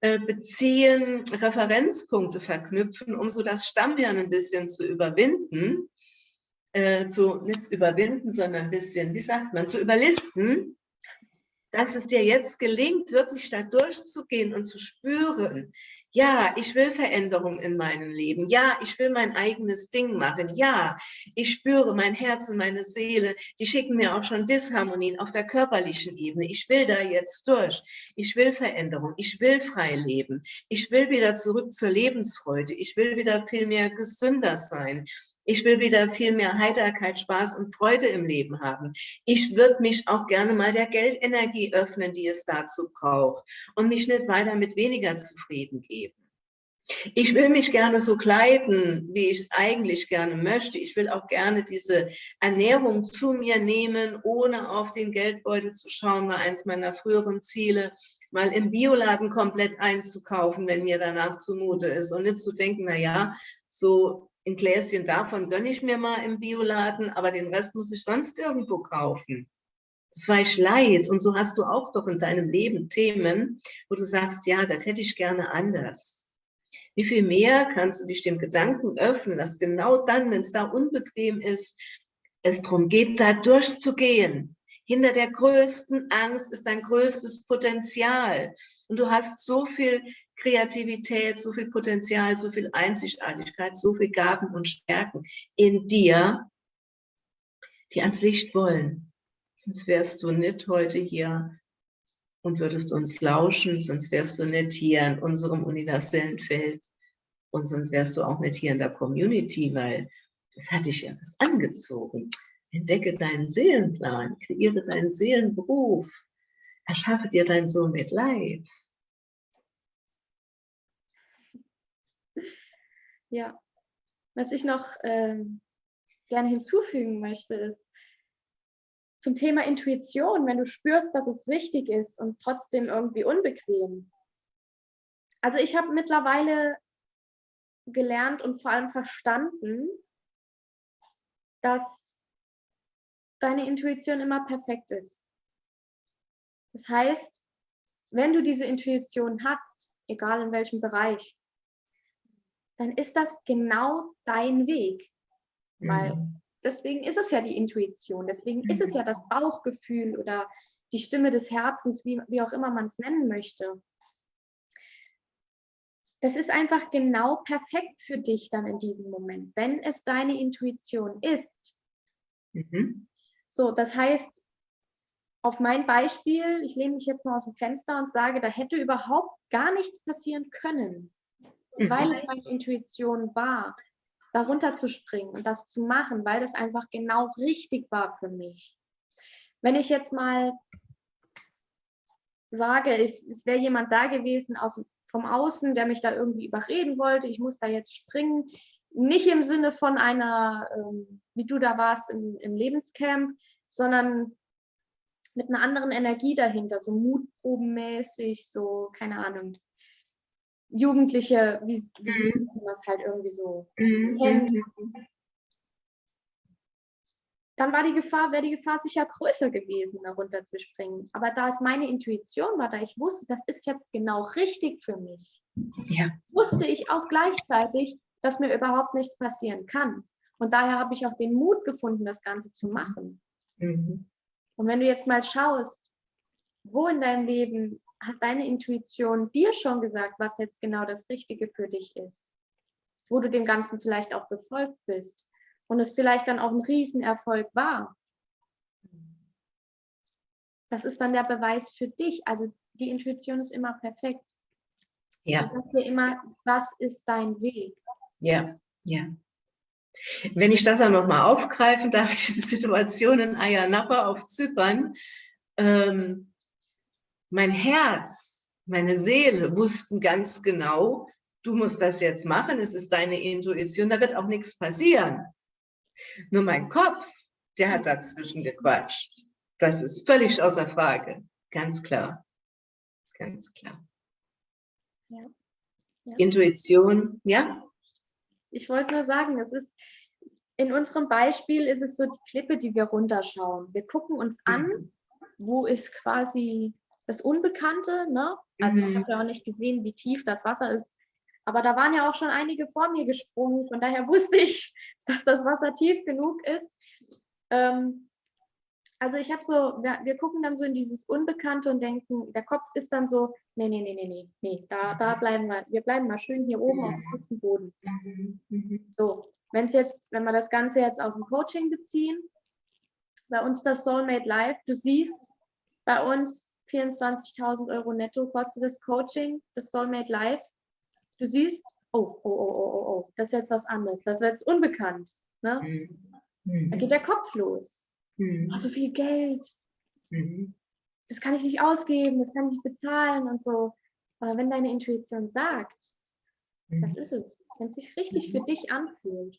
äh, beziehen, Referenzpunkte verknüpfen, um so das Stammhirn ein bisschen zu überwinden, äh, zu, nicht überwinden, sondern ein bisschen, wie sagt man, zu überlisten, dass es dir jetzt gelingt, wirklich da durchzugehen und zu spüren, ja, ich will Veränderung in meinem Leben. Ja, ich will mein eigenes Ding machen. Ja, ich spüre mein Herz und meine Seele. Die schicken mir auch schon Disharmonien auf der körperlichen Ebene. Ich will da jetzt durch. Ich will Veränderung. Ich will frei leben. Ich will wieder zurück zur Lebensfreude. Ich will wieder viel mehr gesünder sein. Ich will wieder viel mehr Heiterkeit, Spaß und Freude im Leben haben. Ich würde mich auch gerne mal der Geldenergie öffnen, die es dazu braucht und mich nicht weiter mit weniger zufrieden geben. Ich will mich gerne so kleiden, wie ich es eigentlich gerne möchte. Ich will auch gerne diese Ernährung zu mir nehmen, ohne auf den Geldbeutel zu schauen, war eins meiner früheren Ziele, mal im Bioladen komplett einzukaufen, wenn mir danach zumute ist und nicht zu denken, na ja, so ein Gläschen davon gönne ich mir mal im Bioladen, aber den Rest muss ich sonst irgendwo kaufen. Das war ich leid. Und so hast du auch doch in deinem Leben Themen, wo du sagst, ja, das hätte ich gerne anders. Wie viel mehr kannst du dich dem Gedanken öffnen, dass genau dann, wenn es da unbequem ist, es darum geht, da durchzugehen. Hinter der größten Angst ist dein größtes Potenzial. Und du hast so viel Kreativität, so viel Potenzial, so viel Einzigartigkeit, so viel Gaben und Stärken in dir, die ans Licht wollen. Sonst wärst du nicht heute hier und würdest uns lauschen, sonst wärst du nicht hier in unserem universellen Feld und sonst wärst du auch nicht hier in der Community, weil das hat dich ja was angezogen. Entdecke deinen Seelenplan, kreiere deinen Seelenberuf, erschaffe dir dein Sohn mit Life. Ja, was ich noch ähm, gerne hinzufügen möchte, ist zum Thema Intuition, wenn du spürst, dass es richtig ist und trotzdem irgendwie unbequem. Also ich habe mittlerweile gelernt und vor allem verstanden, dass deine Intuition immer perfekt ist. Das heißt, wenn du diese Intuition hast, egal in welchem Bereich, dann ist das genau dein Weg. Mhm. Weil deswegen ist es ja die Intuition, deswegen mhm. ist es ja das Bauchgefühl oder die Stimme des Herzens, wie, wie auch immer man es nennen möchte. Das ist einfach genau perfekt für dich dann in diesem Moment, wenn es deine Intuition ist. Mhm. So, das heißt, auf mein Beispiel, ich lehne mich jetzt mal aus dem Fenster und sage, da hätte überhaupt gar nichts passieren können mhm. weil es meine Intuition war, darunter zu springen und das zu machen, weil das einfach genau richtig war für mich. Wenn ich jetzt mal sage, es, es wäre jemand da gewesen aus, vom Außen, der mich da irgendwie überreden wollte, ich muss da jetzt springen, nicht im Sinne von einer, ähm, wie du da warst im, im Lebenscamp, sondern mit einer anderen Energie dahinter, so mutprobenmäßig, so, keine Ahnung, Jugendliche, wie, wie mhm. man es halt irgendwie so mhm. kennt. Dann war die Gefahr, wäre die Gefahr sicher größer gewesen, darunter zu springen. Aber da es meine Intuition war, da ich wusste, das ist jetzt genau richtig für mich, ja. wusste ich auch gleichzeitig, dass mir überhaupt nichts passieren kann. Und daher habe ich auch den Mut gefunden, das Ganze zu machen. Mhm. Und wenn du jetzt mal schaust, wo in deinem Leben hat deine Intuition dir schon gesagt, was jetzt genau das Richtige für dich ist? Wo du dem Ganzen vielleicht auch befolgt bist und es vielleicht dann auch ein Riesenerfolg war. Das ist dann der Beweis für dich. Also die Intuition ist immer perfekt. Ja. Ich sagt dir immer, was ist dein Weg? Ja, ja. Wenn ich das einmal mal aufgreifen darf, diese Situation in Ayanapa auf Zypern, ähm, mein Herz, meine Seele wussten ganz genau, du musst das jetzt machen, es ist deine Intuition, da wird auch nichts passieren. Nur mein Kopf, der hat dazwischen gequatscht. Das ist völlig außer Frage. ganz klar. Ganz klar. Ja. Ja. Intuition, ja? Ich wollte nur sagen, es ist, in unserem Beispiel ist es so die Klippe, die wir runterschauen. Wir gucken uns an, mhm. wo ist quasi das Unbekannte, ne? Also mhm. ich habe ja auch nicht gesehen, wie tief das Wasser ist. Aber da waren ja auch schon einige vor mir gesprungen. Von daher wusste ich, dass das Wasser tief genug ist. Ähm, also ich habe so, wir, wir, gucken dann so in dieses Unbekannte und denken, der Kopf ist dann so, nee, nee, nee, nee, nee, nee, da, da bleiben wir, wir bleiben mal schön hier oben auf dem festen Boden. Mhm. So, wenn es jetzt, wenn wir das Ganze jetzt auf ein Coaching beziehen, bei uns das Soulmate Live, du siehst, bei uns 24.000 Euro netto kostet das Coaching, das Soulmate Live. Du siehst, oh, oh, oh, oh, oh, oh, das ist jetzt was anderes, das ist jetzt unbekannt. Ne? Mhm. Da geht der Kopf los. Mhm. Oh, so viel Geld. Mhm. Das kann ich nicht ausgeben, das kann ich nicht bezahlen und so. Aber wenn deine Intuition sagt, mhm. das ist es, wenn es sich richtig für mhm. dich anfühlt,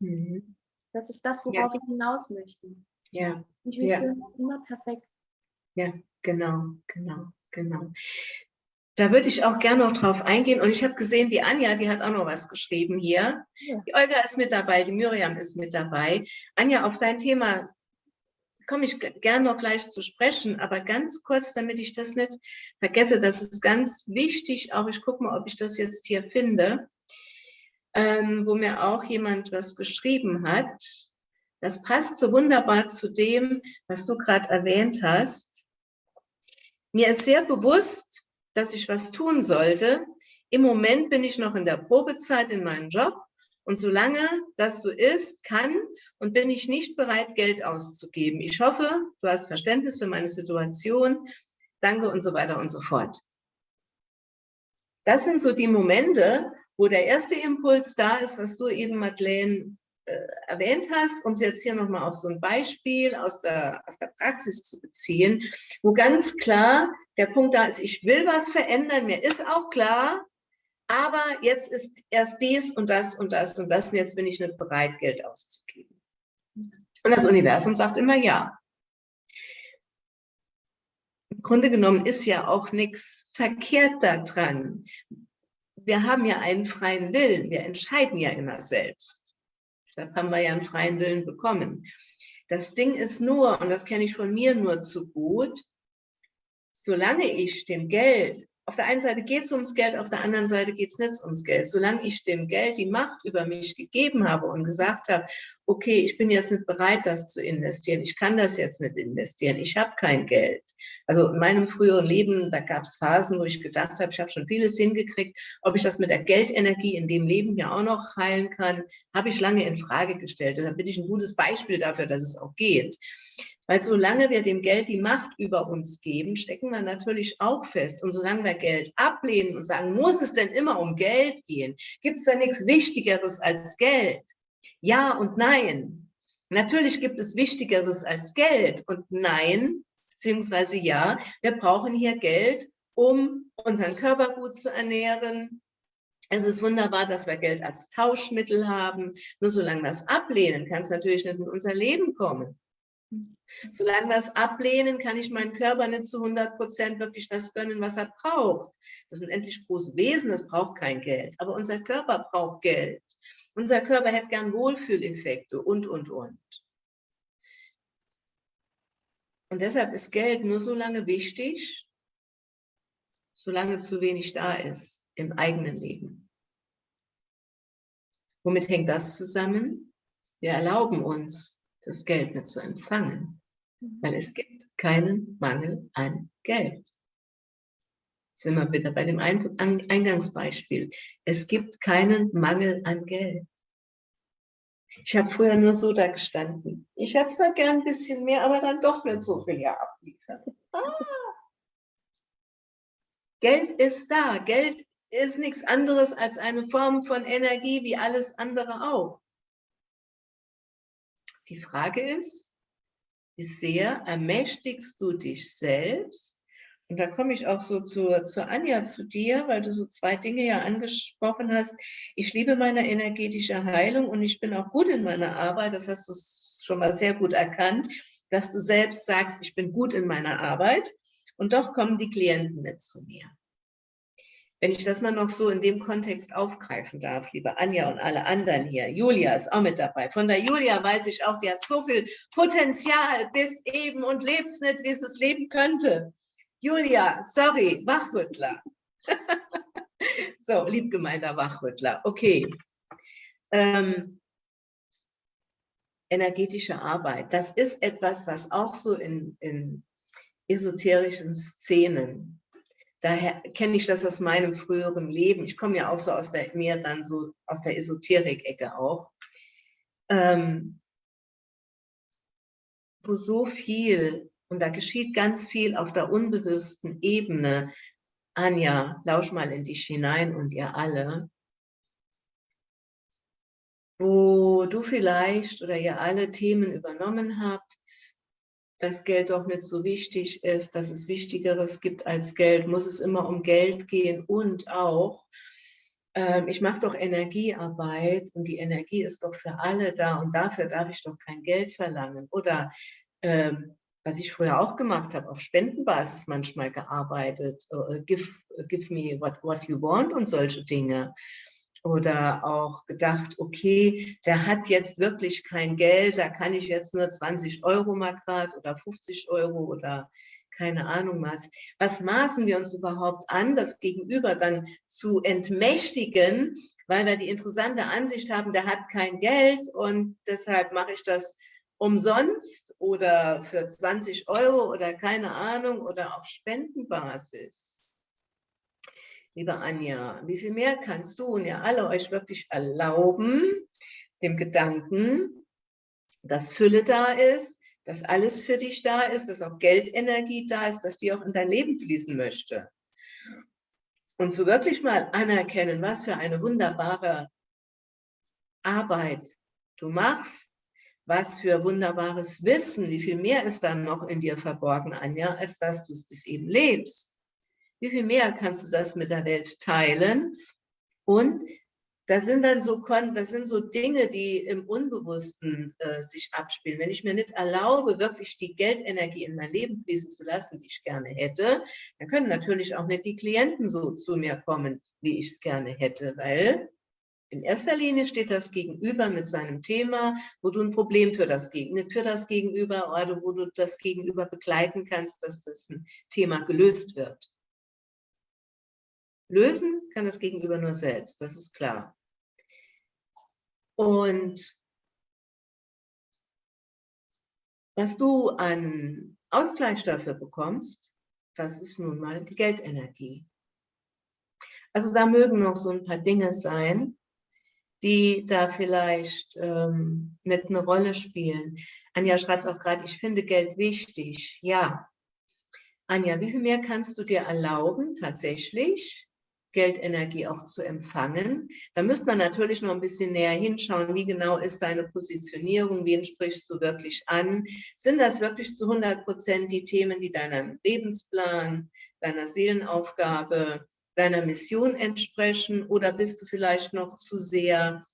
mhm. das ist das, worauf ja. ich hinaus möchte. Ja. Intuition ja. ist immer perfekt. Ja, genau, genau, genau. Da würde ich auch gerne noch drauf eingehen. Und ich habe gesehen, die Anja, die hat auch noch was geschrieben hier. Ja. Die Olga ist mit dabei, die Miriam ist mit dabei. Anja, auf dein Thema komme ich gern noch gleich zu sprechen, aber ganz kurz, damit ich das nicht vergesse, das ist ganz wichtig, auch ich gucke mal, ob ich das jetzt hier finde, ähm, wo mir auch jemand was geschrieben hat. Das passt so wunderbar zu dem, was du gerade erwähnt hast. Mir ist sehr bewusst, dass ich was tun sollte. Im Moment bin ich noch in der Probezeit in meinem Job und solange das so ist, kann und bin ich nicht bereit, Geld auszugeben. Ich hoffe, du hast Verständnis für meine Situation. Danke und so weiter und so fort. Das sind so die Momente, wo der erste Impuls da ist, was du eben, Madeleine, erwähnt hast, um es jetzt hier nochmal auf so ein Beispiel aus der, aus der Praxis zu beziehen, wo ganz klar der Punkt da ist, ich will was verändern, mir ist auch klar, aber jetzt ist erst dies und das und das und das und jetzt bin ich nicht bereit, Geld auszugeben. Und das Universum sagt immer ja. Im Grunde genommen ist ja auch nichts verkehrt daran. Wir haben ja einen freien Willen, wir entscheiden ja immer selbst. Deshalb haben wir ja einen freien Willen bekommen. Das Ding ist nur, und das kenne ich von mir nur zu gut, solange ich dem Geld auf der einen Seite geht es ums Geld, auf der anderen Seite geht es nicht ums Geld. Solange ich dem Geld die Macht über mich gegeben habe und gesagt habe, okay, ich bin jetzt nicht bereit, das zu investieren, ich kann das jetzt nicht investieren, ich habe kein Geld. Also in meinem früheren Leben, da gab es Phasen, wo ich gedacht habe, ich habe schon vieles hingekriegt, ob ich das mit der Geldenergie in dem Leben ja auch noch heilen kann, habe ich lange in Frage gestellt. Deshalb bin ich ein gutes Beispiel dafür, dass es auch geht. Weil solange wir dem Geld die Macht über uns geben, stecken wir natürlich auch fest. Und solange wir Geld ablehnen und sagen, muss es denn immer um Geld gehen? Gibt es da nichts Wichtigeres als Geld? Ja und nein. Natürlich gibt es Wichtigeres als Geld und nein, beziehungsweise ja, wir brauchen hier Geld, um unseren Körper gut zu ernähren. Es ist wunderbar, dass wir Geld als Tauschmittel haben. Nur solange wir es ablehnen, kann es natürlich nicht in unser Leben kommen. Solange wir es ablehnen, kann ich meinen Körper nicht zu 100 Prozent wirklich das gönnen, was er braucht. Das sind endlich große Wesen, das braucht kein Geld. Aber unser Körper braucht Geld. Unser Körper hätte gern Wohlfühleffekte und, und, und. Und deshalb ist Geld nur so lange wichtig, solange zu wenig da ist im eigenen Leben. Womit hängt das zusammen? Wir erlauben uns, das Geld nicht zu empfangen, mhm. weil es gibt keinen Mangel an Geld. Sind wir wieder bei dem Eingangsbeispiel. Es gibt keinen Mangel an Geld. Ich habe früher nur so da gestanden. Ich hätte zwar gern ein bisschen mehr, aber dann doch nicht so viel ja abliefern. Ah. Geld ist da. Geld ist nichts anderes als eine Form von Energie wie alles andere auch. Die Frage ist, wie sehr ermächtigst du dich selbst? Und da komme ich auch so zu, zu Anja, zu dir, weil du so zwei Dinge ja angesprochen hast. Ich liebe meine energetische Heilung und ich bin auch gut in meiner Arbeit. Das hast du schon mal sehr gut erkannt, dass du selbst sagst, ich bin gut in meiner Arbeit. Und doch kommen die Klienten nicht zu mir. Wenn ich das mal noch so in dem Kontext aufgreifen darf, liebe Anja und alle anderen hier. Julia ist auch mit dabei. Von der Julia weiß ich auch, die hat so viel Potenzial bis eben und lebt es nicht, wie es es leben könnte. Julia, sorry, Wachrüttler. so, liebgemeinter Wachrüttler. Okay. Ähm, energetische Arbeit, das ist etwas, was auch so in, in esoterischen Szenen daher kenne ich das aus meinem früheren Leben. Ich komme ja auch so aus der, mehr dann so aus der Esoterik-Ecke auch. Ähm, wo so viel, und da geschieht ganz viel auf der unbewussten Ebene, Anja, lausch mal in dich hinein und ihr alle, wo du vielleicht oder ihr alle Themen übernommen habt, dass Geld doch nicht so wichtig ist, dass es Wichtigeres gibt als Geld, muss es immer um Geld gehen und auch, ähm, ich mache doch Energiearbeit und die Energie ist doch für alle da und dafür darf ich doch kein Geld verlangen. Oder ähm, was ich früher auch gemacht habe, auf Spendenbasis manchmal gearbeitet, uh, give, give me what, what you want und solche Dinge oder auch gedacht, okay, der hat jetzt wirklich kein Geld, da kann ich jetzt nur 20 Euro mal grad oder 50 Euro oder keine Ahnung was. Was maßen wir uns überhaupt an, das Gegenüber dann zu entmächtigen, weil wir die interessante Ansicht haben, der hat kein Geld und deshalb mache ich das umsonst oder für 20 Euro oder keine Ahnung oder auf Spendenbasis liebe Anja, wie viel mehr kannst du und ihr alle euch wirklich erlauben, dem Gedanken, dass Fülle da ist, dass alles für dich da ist, dass auch Geldenergie da ist, dass die auch in dein Leben fließen möchte. Und so wirklich mal anerkennen, was für eine wunderbare Arbeit du machst, was für wunderbares Wissen, wie viel mehr ist dann noch in dir verborgen, Anja, als dass du es bis eben lebst. Wie viel mehr kannst du das mit der Welt teilen? Und das sind dann so, das sind so Dinge, die im Unbewussten äh, sich abspielen. Wenn ich mir nicht erlaube, wirklich die Geldenergie in mein Leben fließen zu lassen, die ich gerne hätte, dann können natürlich auch nicht die Klienten so zu mir kommen, wie ich es gerne hätte, weil in erster Linie steht das Gegenüber mit seinem Thema, wo du ein Problem für das, Gegenüber, für das Gegenüber oder wo du das Gegenüber begleiten kannst, dass das ein Thema gelöst wird. Lösen kann das Gegenüber nur selbst, das ist klar. Und was du an Ausgleich dafür bekommst, das ist nun mal die Geldenergie. Also da mögen noch so ein paar Dinge sein, die da vielleicht ähm, mit eine Rolle spielen. Anja schreibt auch gerade, ich finde Geld wichtig. Ja. Anja, wie viel mehr kannst du dir erlauben, tatsächlich Geldenergie auch zu empfangen. Da müsste man natürlich noch ein bisschen näher hinschauen, wie genau ist deine Positionierung, wen sprichst du wirklich an? Sind das wirklich zu 100 Prozent die Themen, die deinem Lebensplan, deiner Seelenaufgabe, deiner Mission entsprechen oder bist du vielleicht noch zu sehr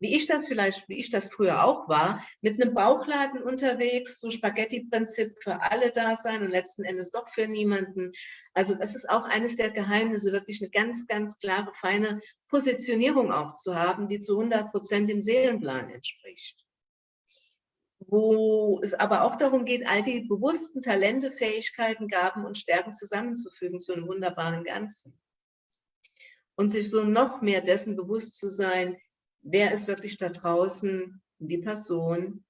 wie ich das vielleicht, wie ich das früher auch war, mit einem Bauchladen unterwegs, so Spaghetti-Prinzip für alle da sein und letzten Endes doch für niemanden. Also das ist auch eines der Geheimnisse, wirklich eine ganz, ganz klare, feine Positionierung auch zu haben, die zu 100 Prozent dem Seelenplan entspricht. Wo es aber auch darum geht, all die bewussten Talente, Fähigkeiten, Gaben und Stärken zusammenzufügen zu einem wunderbaren Ganzen. Und sich so noch mehr dessen bewusst zu sein, wer ist wirklich da draußen die Person,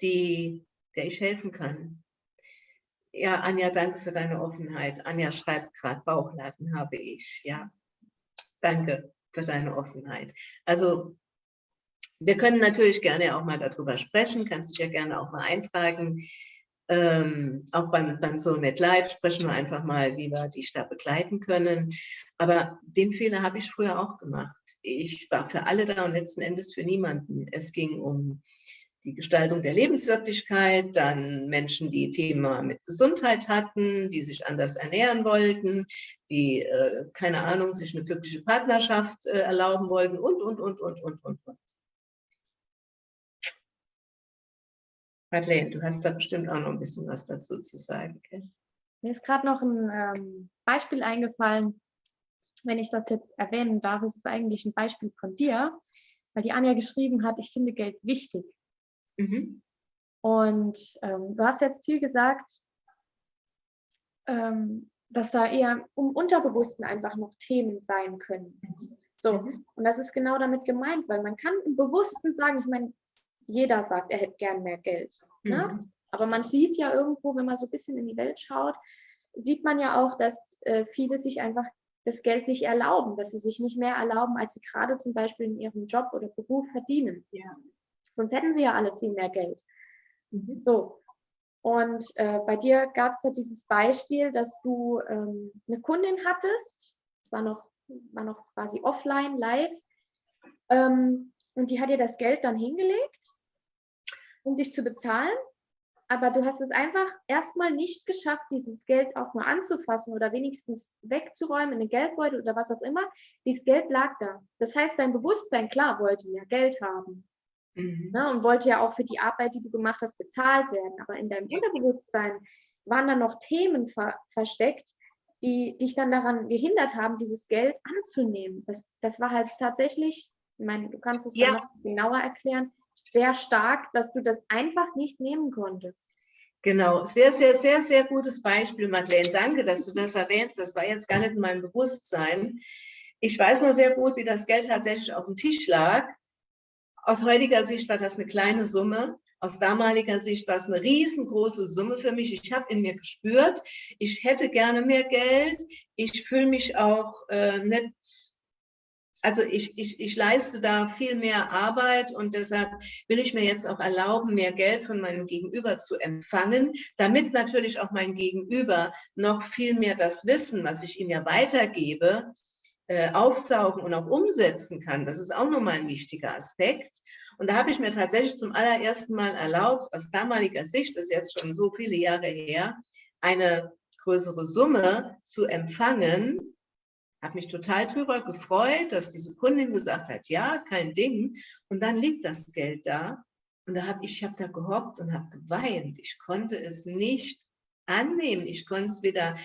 die, der ich helfen kann. Ja, Anja, danke für deine Offenheit. Anja schreibt gerade, Bauchladen habe ich. Ja, danke für deine Offenheit. Also wir können natürlich gerne auch mal darüber sprechen, kannst dich ja gerne auch mal eintragen. Ähm, auch beim, beim Soulmate Live sprechen wir einfach mal, wie wir dich da begleiten können. Aber den Fehler habe ich früher auch gemacht. Ich war für alle da und letzten Endes für niemanden. Es ging um die Gestaltung der Lebenswirklichkeit, dann Menschen, die Thema mit Gesundheit hatten, die sich anders ernähren wollten, die, äh, keine Ahnung, sich eine glückliche Partnerschaft äh, erlauben wollten und, und, und, und, und, und, und. Madeleine, du hast da bestimmt auch noch ein bisschen was dazu zu sagen. Okay? Mir ist gerade noch ein ähm, Beispiel eingefallen, wenn ich das jetzt erwähnen darf, ist es eigentlich ein Beispiel von dir, weil die Anja geschrieben hat, ich finde Geld wichtig. Mhm. Und ähm, du hast jetzt viel gesagt, ähm, dass da eher um Unterbewussten einfach noch Themen sein können. So, mhm. und das ist genau damit gemeint, weil man kann im Bewussten sagen, ich meine, jeder sagt, er hätte gern mehr Geld. Ne? Mhm. Aber man sieht ja irgendwo, wenn man so ein bisschen in die Welt schaut, sieht man ja auch, dass äh, viele sich einfach das Geld nicht erlauben, dass sie sich nicht mehr erlauben, als sie gerade zum Beispiel in ihrem Job oder Beruf verdienen. Ja. Sonst hätten sie ja alle viel mehr Geld. Mhm. So. Und äh, bei dir gab es ja dieses Beispiel, dass du ähm, eine Kundin hattest, das war noch, war noch quasi offline, live, ähm, und die hat dir das Geld dann hingelegt, um dich zu bezahlen aber du hast es einfach erstmal nicht geschafft, dieses Geld auch mal anzufassen oder wenigstens wegzuräumen in den Geldbeutel oder was auch immer. Dieses Geld lag da. Das heißt, dein Bewusstsein, klar, wollte ja Geld haben. Mhm. Ne, und wollte ja auch für die Arbeit, die du gemacht hast, bezahlt werden. Aber in deinem Unterbewusstsein waren da noch Themen ver versteckt, die dich dann daran gehindert haben, dieses Geld anzunehmen. Das, das war halt tatsächlich, ich meine, du kannst es ja. noch genauer erklären, sehr stark, dass du das einfach nicht nehmen konntest. Genau, sehr, sehr, sehr, sehr gutes Beispiel, Madeleine. Danke, dass du das erwähnst. Das war jetzt gar nicht in meinem Bewusstsein. Ich weiß noch sehr gut, wie das Geld tatsächlich auf dem Tisch lag. Aus heutiger Sicht war das eine kleine Summe. Aus damaliger Sicht war es eine riesengroße Summe für mich. Ich habe in mir gespürt, ich hätte gerne mehr Geld. Ich fühle mich auch äh, nicht also ich, ich, ich leiste da viel mehr Arbeit und deshalb will ich mir jetzt auch erlauben, mehr Geld von meinem Gegenüber zu empfangen, damit natürlich auch mein Gegenüber noch viel mehr das Wissen, was ich ihm ja weitergebe, äh, aufsaugen und auch umsetzen kann. Das ist auch nochmal ein wichtiger Aspekt. Und da habe ich mir tatsächlich zum allerersten Mal erlaubt, aus damaliger Sicht, das ist jetzt schon so viele Jahre her, eine größere Summe zu empfangen, habe mich total darüber gefreut, dass diese Kundin gesagt hat, ja, kein Ding. Und dann liegt das Geld da. Und da habe ich, habe da gehockt und habe geweint. Ich konnte es nicht annehmen. Ich konnte es weder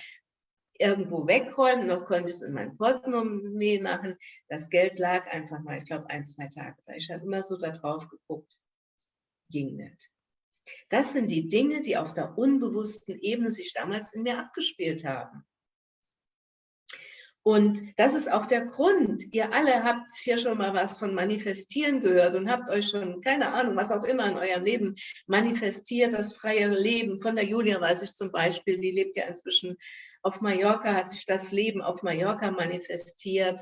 irgendwo wegräumen, noch konnte ich es in mein Portemonnaie machen. Das Geld lag einfach mal, ich glaube, ein, zwei Tage da. Ich habe immer so da drauf geguckt. Ging nicht. Das sind die Dinge, die auf der unbewussten Ebene sich damals in mir abgespielt haben. Und das ist auch der Grund. Ihr alle habt hier schon mal was von Manifestieren gehört und habt euch schon, keine Ahnung, was auch immer in eurem Leben manifestiert, das freie Leben. Von der Julia weiß ich zum Beispiel, die lebt ja inzwischen auf Mallorca, hat sich das Leben auf Mallorca manifestiert.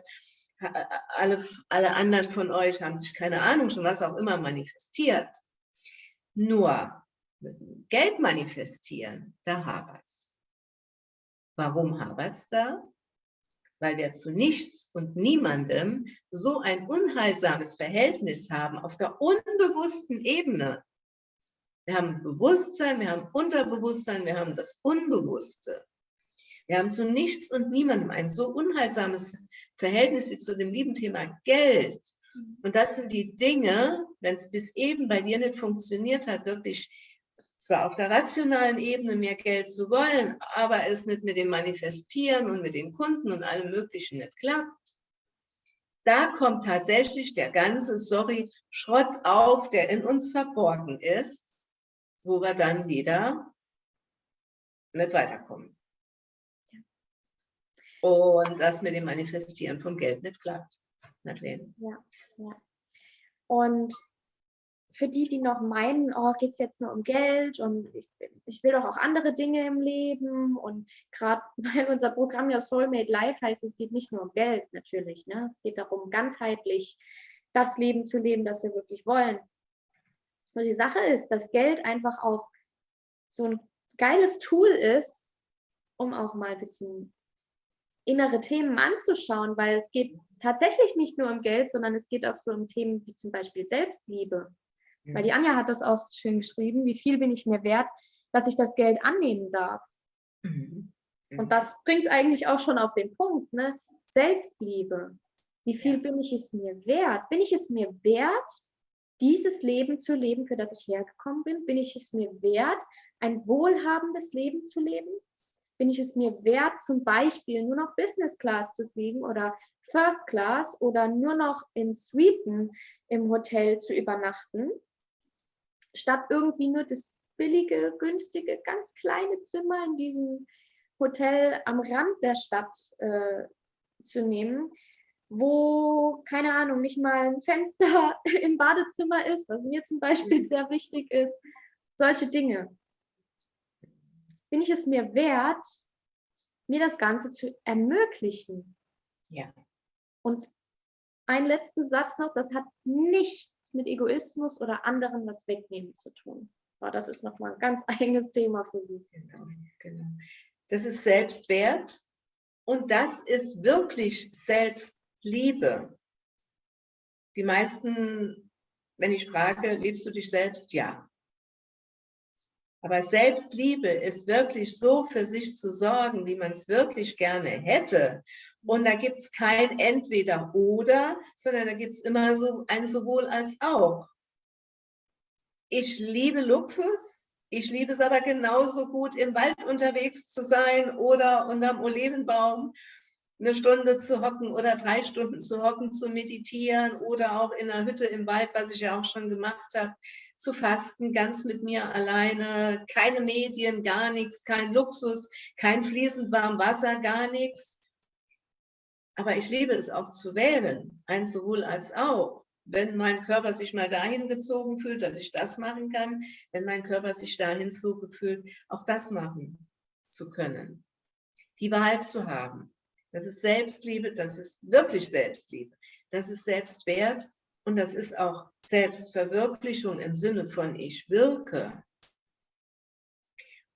Alle, alle anderen von euch haben sich, keine Ahnung, schon was auch immer manifestiert. Nur Geld manifestieren, da hapert es. Warum hapert es da? Weil wir zu nichts und niemandem so ein unheilsames Verhältnis haben auf der unbewussten Ebene. Wir haben Bewusstsein, wir haben Unterbewusstsein, wir haben das Unbewusste. Wir haben zu nichts und niemandem ein so unheilsames Verhältnis wie zu dem lieben Thema Geld. Und das sind die Dinge, wenn es bis eben bei dir nicht funktioniert hat, wirklich zwar auf der rationalen Ebene mehr Geld zu wollen, aber es nicht mit dem Manifestieren und mit den Kunden und allem Möglichen nicht klappt, da kommt tatsächlich der ganze, sorry, Schrott auf, der in uns verborgen ist, wo wir dann wieder nicht weiterkommen. Und das mit dem Manifestieren von Geld nicht klappt. Ja, ja. Und für die, die noch meinen, oh, geht es jetzt nur um Geld und ich, ich, will doch auch andere Dinge im Leben und gerade weil unser Programm ja Soulmate Life heißt, es geht nicht nur um Geld natürlich, ne? es geht darum, ganzheitlich das Leben zu leben, das wir wirklich wollen. Und die Sache ist, dass Geld einfach auch so ein geiles Tool ist, um auch mal ein bisschen innere Themen anzuschauen, weil es geht tatsächlich nicht nur um Geld, sondern es geht auch so um Themen wie zum Beispiel Selbstliebe. Weil die Anja hat das auch schön geschrieben, wie viel bin ich mir wert, dass ich das Geld annehmen darf. Mhm. Und das bringt eigentlich auch schon auf den Punkt, ne? Selbstliebe. Wie viel bin ich es mir wert? Bin ich es mir wert, dieses Leben zu leben, für das ich hergekommen bin? Bin ich es mir wert, ein wohlhabendes Leben zu leben? bin ich es mir wert, zum Beispiel nur noch Business Class zu fliegen oder First Class oder nur noch in Suiten im Hotel zu übernachten, statt irgendwie nur das billige, günstige, ganz kleine Zimmer in diesem Hotel am Rand der Stadt äh, zu nehmen, wo, keine Ahnung, nicht mal ein Fenster im Badezimmer ist, was mir zum Beispiel mhm. sehr wichtig ist. Solche Dinge. Bin ich es mir wert, mir das Ganze zu ermöglichen? Ja. Und einen letzten Satz noch, das hat mit Egoismus oder anderen was wegnehmen zu tun. Aber das ist nochmal ein ganz eigenes Thema für sich. Genau, genau. Das ist Selbstwert und das ist wirklich Selbstliebe. Die meisten, wenn ich frage, liebst du dich selbst? Ja. Aber Selbstliebe ist wirklich so für sich zu sorgen, wie man es wirklich gerne hätte. Und da gibt es kein Entweder-Oder, sondern da gibt es immer so ein sowohl als auch. Ich liebe Luxus, ich liebe es aber genauso gut, im Wald unterwegs zu sein oder unterm Olivenbaum eine Stunde zu hocken oder drei Stunden zu hocken, zu meditieren oder auch in einer Hütte im Wald, was ich ja auch schon gemacht habe, zu fasten, ganz mit mir alleine, keine Medien, gar nichts, kein Luxus, kein fließend warm Wasser, gar nichts. Aber ich liebe es auch zu wählen, ein sowohl als auch wenn mein Körper sich mal dahin gezogen fühlt, dass ich das machen kann, wenn mein Körper sich dahin zugefühlt, auch das machen zu können. Die Wahl zu haben. Das ist Selbstliebe, das ist wirklich Selbstliebe. Das ist Selbstwert und das ist auch Selbstverwirklichung im Sinne von ich wirke.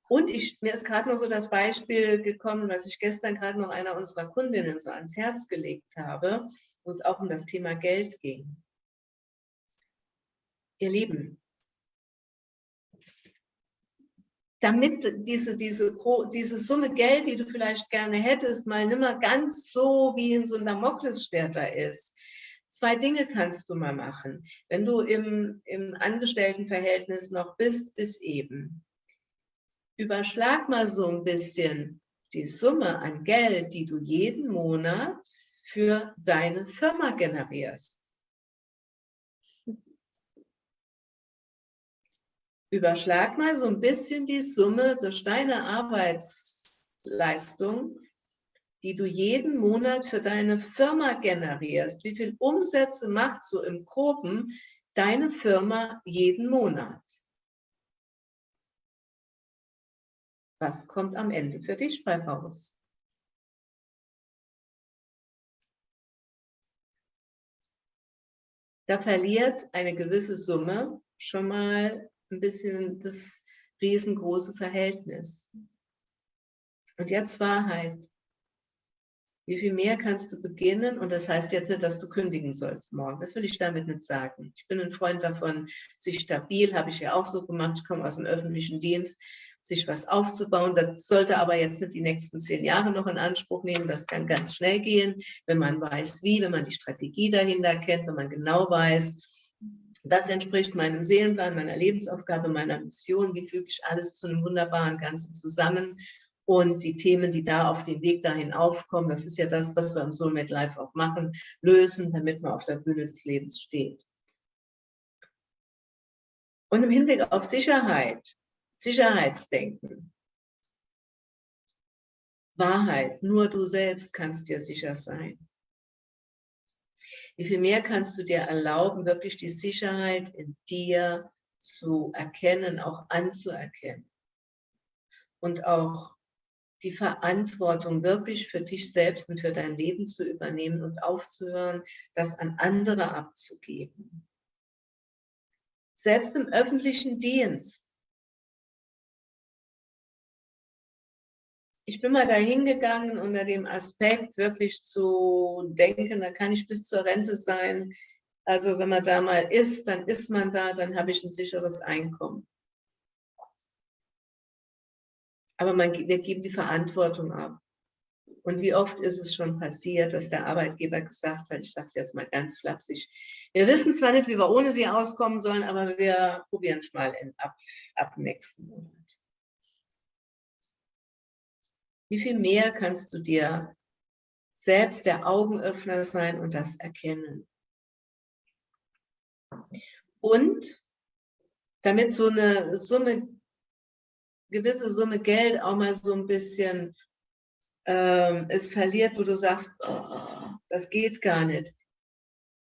Und ich, mir ist gerade noch so das Beispiel gekommen, was ich gestern gerade noch einer unserer Kundinnen so ans Herz gelegt habe, wo es auch um das Thema Geld ging ihr Lieben, damit diese, diese, diese Summe Geld, die du vielleicht gerne hättest, mal nimmer ganz so wie in so ein Damoklesschwert da ist. Zwei Dinge kannst du mal machen, wenn du im, im Angestelltenverhältnis noch bist, bis eben. Überschlag mal so ein bisschen die Summe an Geld, die du jeden Monat für deine Firma generierst. Überschlag mal so ein bisschen die Summe durch deine Arbeitsleistung, die du jeden Monat für deine Firma generierst. Wie viel Umsätze macht so im Groben deine Firma jeden Monat? Was kommt am Ende für dich bei raus? Da verliert eine gewisse Summe schon mal ein bisschen das riesengroße Verhältnis. Und jetzt Wahrheit. Wie viel mehr kannst du beginnen? Und das heißt jetzt nicht, dass du kündigen sollst morgen. Das will ich damit nicht sagen. Ich bin ein Freund davon, sich stabil, habe ich ja auch so gemacht, ich komme aus dem öffentlichen Dienst, sich was aufzubauen. Das sollte aber jetzt nicht die nächsten zehn Jahre noch in Anspruch nehmen. Das kann ganz schnell gehen, wenn man weiß wie, wenn man die Strategie dahinter kennt, wenn man genau weiß, das entspricht meinem Seelenplan, meiner Lebensaufgabe, meiner Mission. Wie füge ich alles zu einem wunderbaren Ganzen zusammen? Und die Themen, die da auf dem Weg dahin aufkommen, das ist ja das, was wir im Soulmate Live auch machen, lösen, damit man auf der Bühne des Lebens steht. Und im Hinblick auf Sicherheit, Sicherheitsdenken, Wahrheit, nur du selbst kannst dir sicher sein. Wie viel mehr kannst du dir erlauben, wirklich die Sicherheit in dir zu erkennen, auch anzuerkennen. Und auch die Verantwortung wirklich für dich selbst und für dein Leben zu übernehmen und aufzuhören, das an andere abzugeben. Selbst im öffentlichen Dienst ich bin mal dahin gegangen unter dem Aspekt wirklich zu denken, da kann ich bis zur Rente sein. Also wenn man da mal ist, dann ist man da, dann habe ich ein sicheres Einkommen. Aber man, wir geben die Verantwortung ab. Und wie oft ist es schon passiert, dass der Arbeitgeber gesagt hat, ich sage es jetzt mal ganz flapsig, wir wissen zwar nicht, wie wir ohne sie auskommen sollen, aber wir probieren es mal in, ab, ab nächsten Monat. Wie viel mehr kannst du dir selbst der Augenöffner sein und das erkennen? Und damit so eine Summe, gewisse Summe Geld auch mal so ein bisschen äh, es verliert, wo du sagst, oh, das geht gar nicht.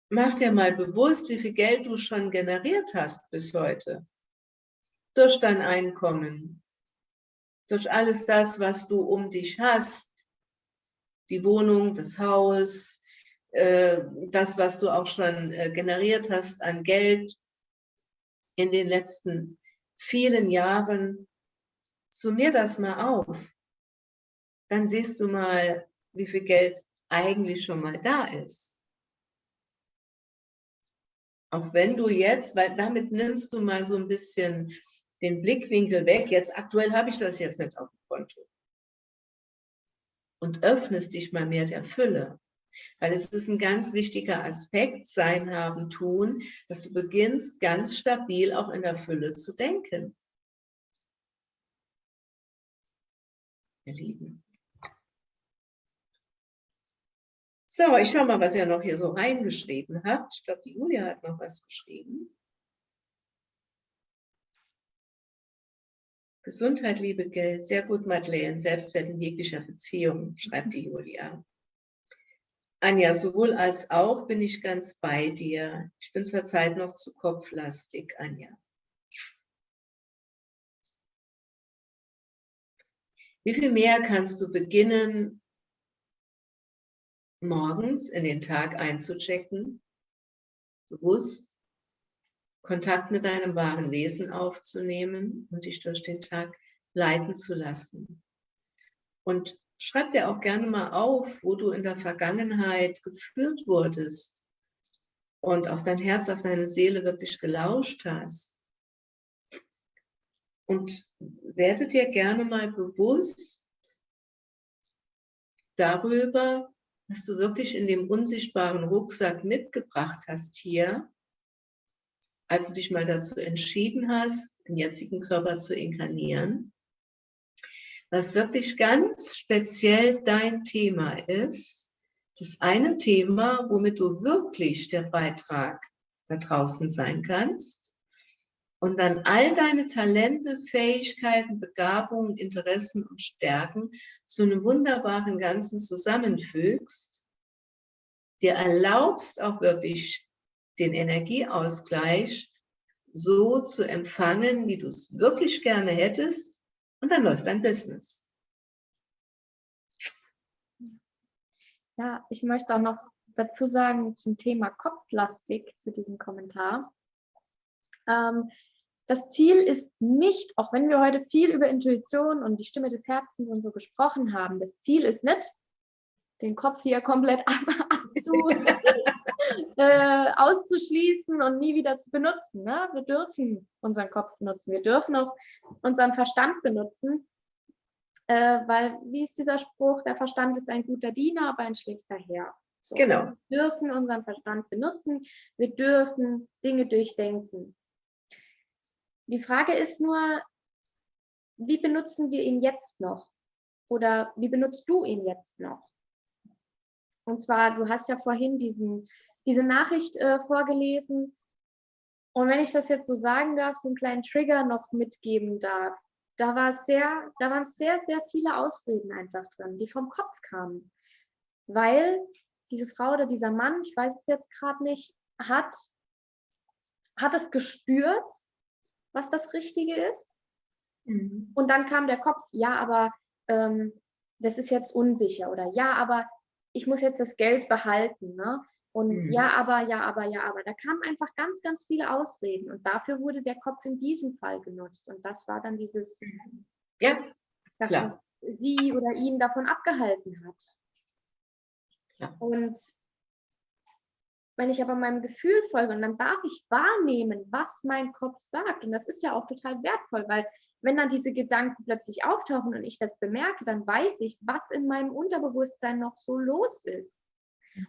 Mach dir mal bewusst, wie viel Geld du schon generiert hast bis heute. Durch dein Einkommen, durch alles das, was du um dich hast, die Wohnung, das Haus, äh, das, was du auch schon äh, generiert hast an Geld in den letzten vielen Jahren, summier das mal auf. Dann siehst du mal, wie viel Geld eigentlich schon mal da ist. Auch wenn du jetzt, weil damit nimmst du mal so ein bisschen den Blickwinkel weg, jetzt aktuell habe ich das jetzt nicht auf dem Konto. Und öffnest dich mal mehr der Fülle. Weil es ist ein ganz wichtiger Aspekt, sein, haben, tun, dass du beginnst, ganz stabil auch in der Fülle zu denken. Ihr Lieben. So, ich schaue mal, was ihr noch hier so reingeschrieben habt. Ich glaube, die Julia hat noch was geschrieben. Gesundheit, Liebe, Geld. Sehr gut, Madeleine. Selbstwert in jeglicher Beziehung, schreibt die Julia. Anja, sowohl als auch bin ich ganz bei dir. Ich bin zurzeit noch zu kopflastig, Anja. Wie viel mehr kannst du beginnen, morgens in den Tag einzuchecken, bewusst Kontakt mit deinem wahren Wesen aufzunehmen und dich durch den Tag leiten zu lassen. Und schreib dir auch gerne mal auf, wo du in der Vergangenheit geführt wurdest und auf dein Herz, auf deine Seele wirklich gelauscht hast. Und werde dir gerne mal bewusst darüber, was du wirklich in dem unsichtbaren Rucksack mitgebracht hast hier, als du dich mal dazu entschieden hast, den jetzigen Körper zu inkarnieren, was wirklich ganz speziell dein Thema ist, das eine Thema, womit du wirklich der Beitrag da draußen sein kannst und dann all deine Talente, Fähigkeiten, Begabungen, Interessen und Stärken zu einem wunderbaren Ganzen zusammenfügst, dir erlaubst auch wirklich den Energieausgleich so zu empfangen, wie du es wirklich gerne hättest und dann läuft dein Business. Ja, ich möchte auch noch dazu sagen zum Thema Kopflastig zu diesem Kommentar. Ähm, das Ziel ist nicht, auch wenn wir heute viel über Intuition und die Stimme des Herzens und so gesprochen haben, das Ziel ist nicht, den Kopf hier komplett abzu, äh, auszuschließen und nie wieder zu benutzen. Ne? Wir dürfen unseren Kopf nutzen, wir dürfen auch unseren Verstand benutzen, äh, weil, wie ist dieser Spruch, der Verstand ist ein guter Diener, aber ein schlechter Herr. So, genau. Wir dürfen unseren Verstand benutzen, wir dürfen Dinge durchdenken. Die Frage ist nur, wie benutzen wir ihn jetzt noch? Oder wie benutzt du ihn jetzt noch? Und zwar, du hast ja vorhin diesen, diese Nachricht äh, vorgelesen. Und wenn ich das jetzt so sagen darf, so einen kleinen Trigger noch mitgeben darf, da, war sehr, da waren sehr, sehr viele Ausreden einfach drin, die vom Kopf kamen. Weil diese Frau oder dieser Mann, ich weiß es jetzt gerade nicht, hat, hat es gespürt, was das Richtige ist. Mhm. Und dann kam der Kopf, ja, aber ähm, das ist jetzt unsicher oder ja, aber ich muss jetzt das Geld behalten. Ne? Und mhm. ja, aber, ja, aber, ja, aber. Da kamen einfach ganz, ganz viele Ausreden. Und dafür wurde der Kopf in diesem Fall genutzt. Und das war dann dieses, ja, dass klar. sie oder ihn davon abgehalten hat. Ja. Und wenn ich aber meinem Gefühl folge und dann darf ich wahrnehmen, was mein Kopf sagt. Und das ist ja auch total wertvoll, weil wenn dann diese Gedanken plötzlich auftauchen und ich das bemerke, dann weiß ich, was in meinem Unterbewusstsein noch so los ist.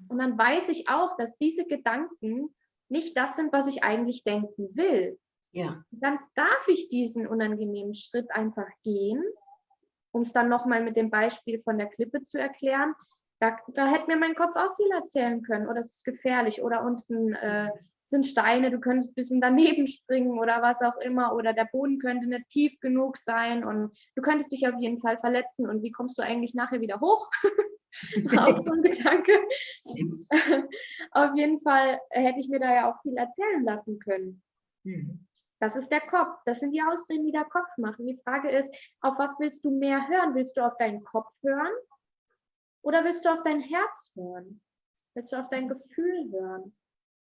Und dann weiß ich auch, dass diese Gedanken nicht das sind, was ich eigentlich denken will. Ja. Dann darf ich diesen unangenehmen Schritt einfach gehen um es dann nochmal mit dem Beispiel von der Klippe zu erklären, da, da hätte mir mein Kopf auch viel erzählen können. Oder es ist gefährlich. Oder unten äh, sind Steine, du könntest ein bisschen daneben springen oder was auch immer. Oder der Boden könnte nicht tief genug sein und du könntest dich auf jeden Fall verletzen. Und wie kommst du eigentlich nachher wieder hoch? auch so ein Gedanke. auf jeden Fall hätte ich mir da ja auch viel erzählen lassen können. Mhm. Das ist der Kopf. Das sind die Ausreden, die der Kopf machen. Die Frage ist, auf was willst du mehr hören? Willst du auf deinen Kopf hören oder willst du auf dein Herz hören? Willst du auf dein Gefühl hören?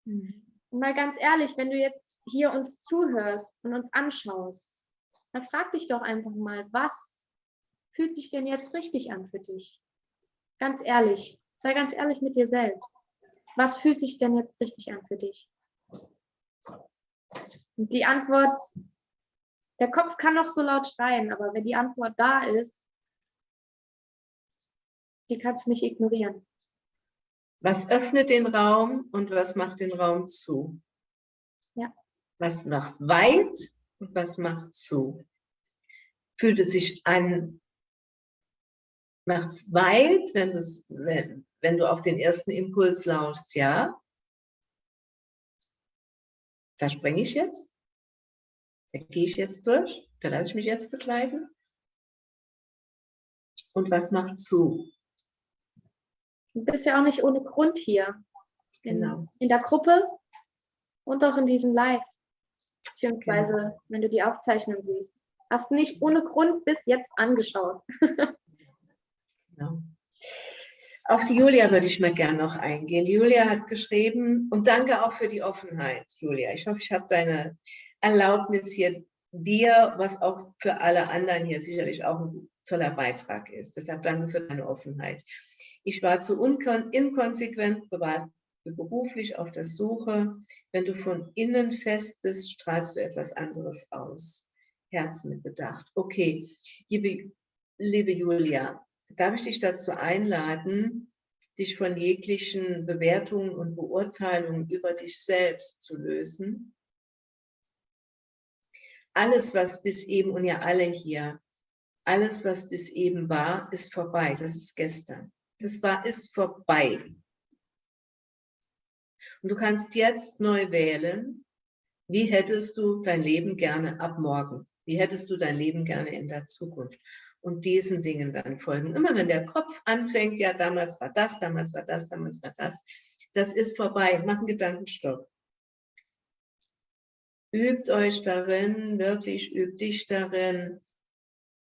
Mhm. Und mal ganz ehrlich, wenn du jetzt hier uns zuhörst und uns anschaust, dann frag dich doch einfach mal, was fühlt sich denn jetzt richtig an für dich? Ganz ehrlich, sei ganz ehrlich mit dir selbst. Was fühlt sich denn jetzt richtig an für dich? Und die Antwort, der Kopf kann noch so laut schreien, aber wenn die Antwort da ist, die kannst du nicht ignorieren. Was öffnet den Raum und was macht den Raum zu? Ja. Was macht weit und was macht zu? Fühlt es sich an, macht es weit, wenn, wenn, wenn du auf den ersten Impuls lauschst, ja? Da springe ich jetzt, da gehe ich jetzt durch, da lasse ich mich jetzt begleiten. Und was macht zu? Du bist ja auch nicht ohne Grund hier. In, genau. in der Gruppe und auch in diesem Live. Beziehungsweise, genau. wenn du die Aufzeichnung siehst. Hast nicht ohne Grund bis jetzt angeschaut. genau. Auf die Julia würde ich mal gerne noch eingehen. Die Julia hat geschrieben, und danke auch für die Offenheit, Julia. Ich hoffe, ich habe deine Erlaubnis hier dir, was auch für alle anderen hier sicherlich auch ein toller Beitrag ist. Deshalb danke für deine Offenheit. Ich war zu inkonsequent, privat, beruflich auf der Suche. Wenn du von innen fest bist, strahlst du etwas anderes aus. Herz mit Bedacht. Okay, liebe, liebe Julia, darf ich dich dazu einladen, dich von jeglichen Bewertungen und Beurteilungen über dich selbst zu lösen? Alles, was bis eben, und ja alle hier, alles, was bis eben war, ist vorbei. Das ist gestern. Das war, ist vorbei. Und du kannst jetzt neu wählen, wie hättest du dein Leben gerne ab morgen? Wie hättest du dein Leben gerne in der Zukunft? Und diesen Dingen dann folgen. Immer wenn der Kopf anfängt, ja, damals war das, damals war das, damals war das, das ist vorbei. Mach einen Gedankenstopp. Übt euch darin, wirklich übt dich darin,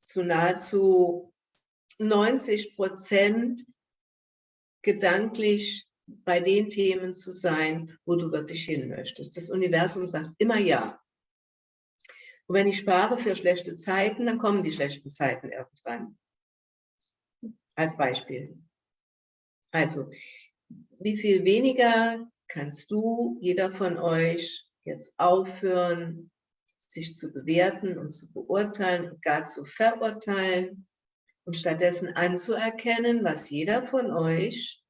zu nahezu 90 Prozent gedanklich bei den Themen zu sein, wo du wirklich hin möchtest. Das Universum sagt immer ja. Und wenn ich spare für schlechte Zeiten, dann kommen die schlechten Zeiten irgendwann. Als Beispiel. Also, wie viel weniger kannst du, jeder von euch, jetzt aufhören, sich zu bewerten und zu beurteilen und gar zu verurteilen und stattdessen anzuerkennen, was jeder von euch,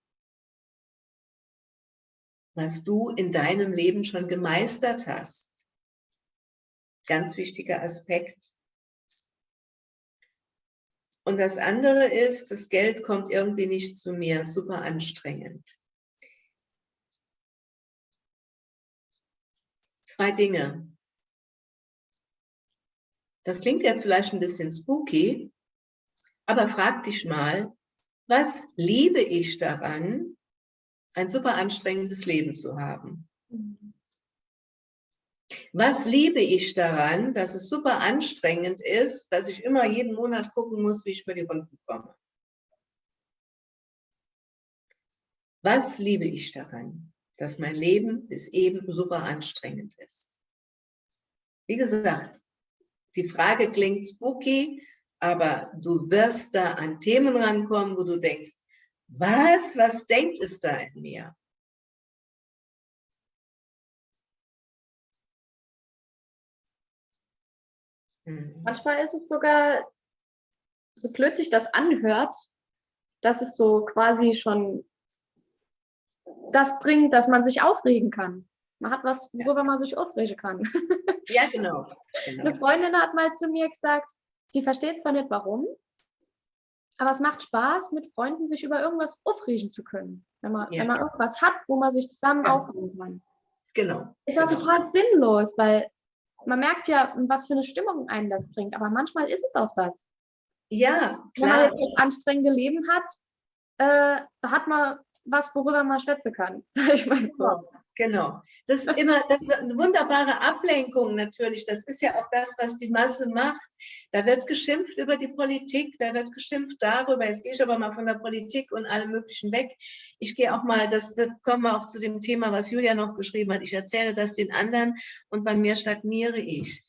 was du in deinem Leben schon gemeistert hast. Ganz wichtiger Aspekt. Und das andere ist, das Geld kommt irgendwie nicht zu mir, super anstrengend. Zwei Dinge. Das klingt jetzt vielleicht ein bisschen spooky, aber frag dich mal, was liebe ich daran, ein super anstrengendes Leben zu haben? Was liebe ich daran, dass es super anstrengend ist, dass ich immer jeden Monat gucken muss, wie ich für die Runden komme? Was liebe ich daran, dass mein Leben bis eben super anstrengend ist? Wie gesagt, die Frage klingt spooky, aber du wirst da an Themen rankommen, wo du denkst, was, was denkt es da in mir? Mhm. Manchmal ist es sogar, so blöd sich das anhört, dass es so quasi schon das bringt, dass man sich aufregen kann. Man hat was, worüber man sich aufregen kann. Ja, genau. genau. Eine Freundin hat mal zu mir gesagt, sie versteht zwar nicht warum, Aber es macht Spaß, mit Freunden sich über irgendwas aufregen zu können. Wenn man, ja. wenn man irgendwas hat, wo man sich zusammen ja. aufregen kann. Genau. Ist auch genau. total sinnlos, weil man merkt ja, was für eine Stimmung einen das bringt. Aber manchmal ist es auch das. Ja, klar. Wenn man jetzt das anstrengende Leben hat, äh, da hat man was, worüber man schwätzen kann, sag ich mal so. Genau. Das ist immer, das ist eine wunderbare Ablenkung natürlich. Das ist ja auch das, was die Masse macht. Da wird geschimpft über die Politik, da wird geschimpft darüber. Jetzt gehe ich aber mal von der Politik und allem Möglichen weg. Ich gehe auch mal, das, das kommen wir auch zu dem Thema, was Julia noch geschrieben hat. Ich erzähle das den anderen und bei mir stagniere ich.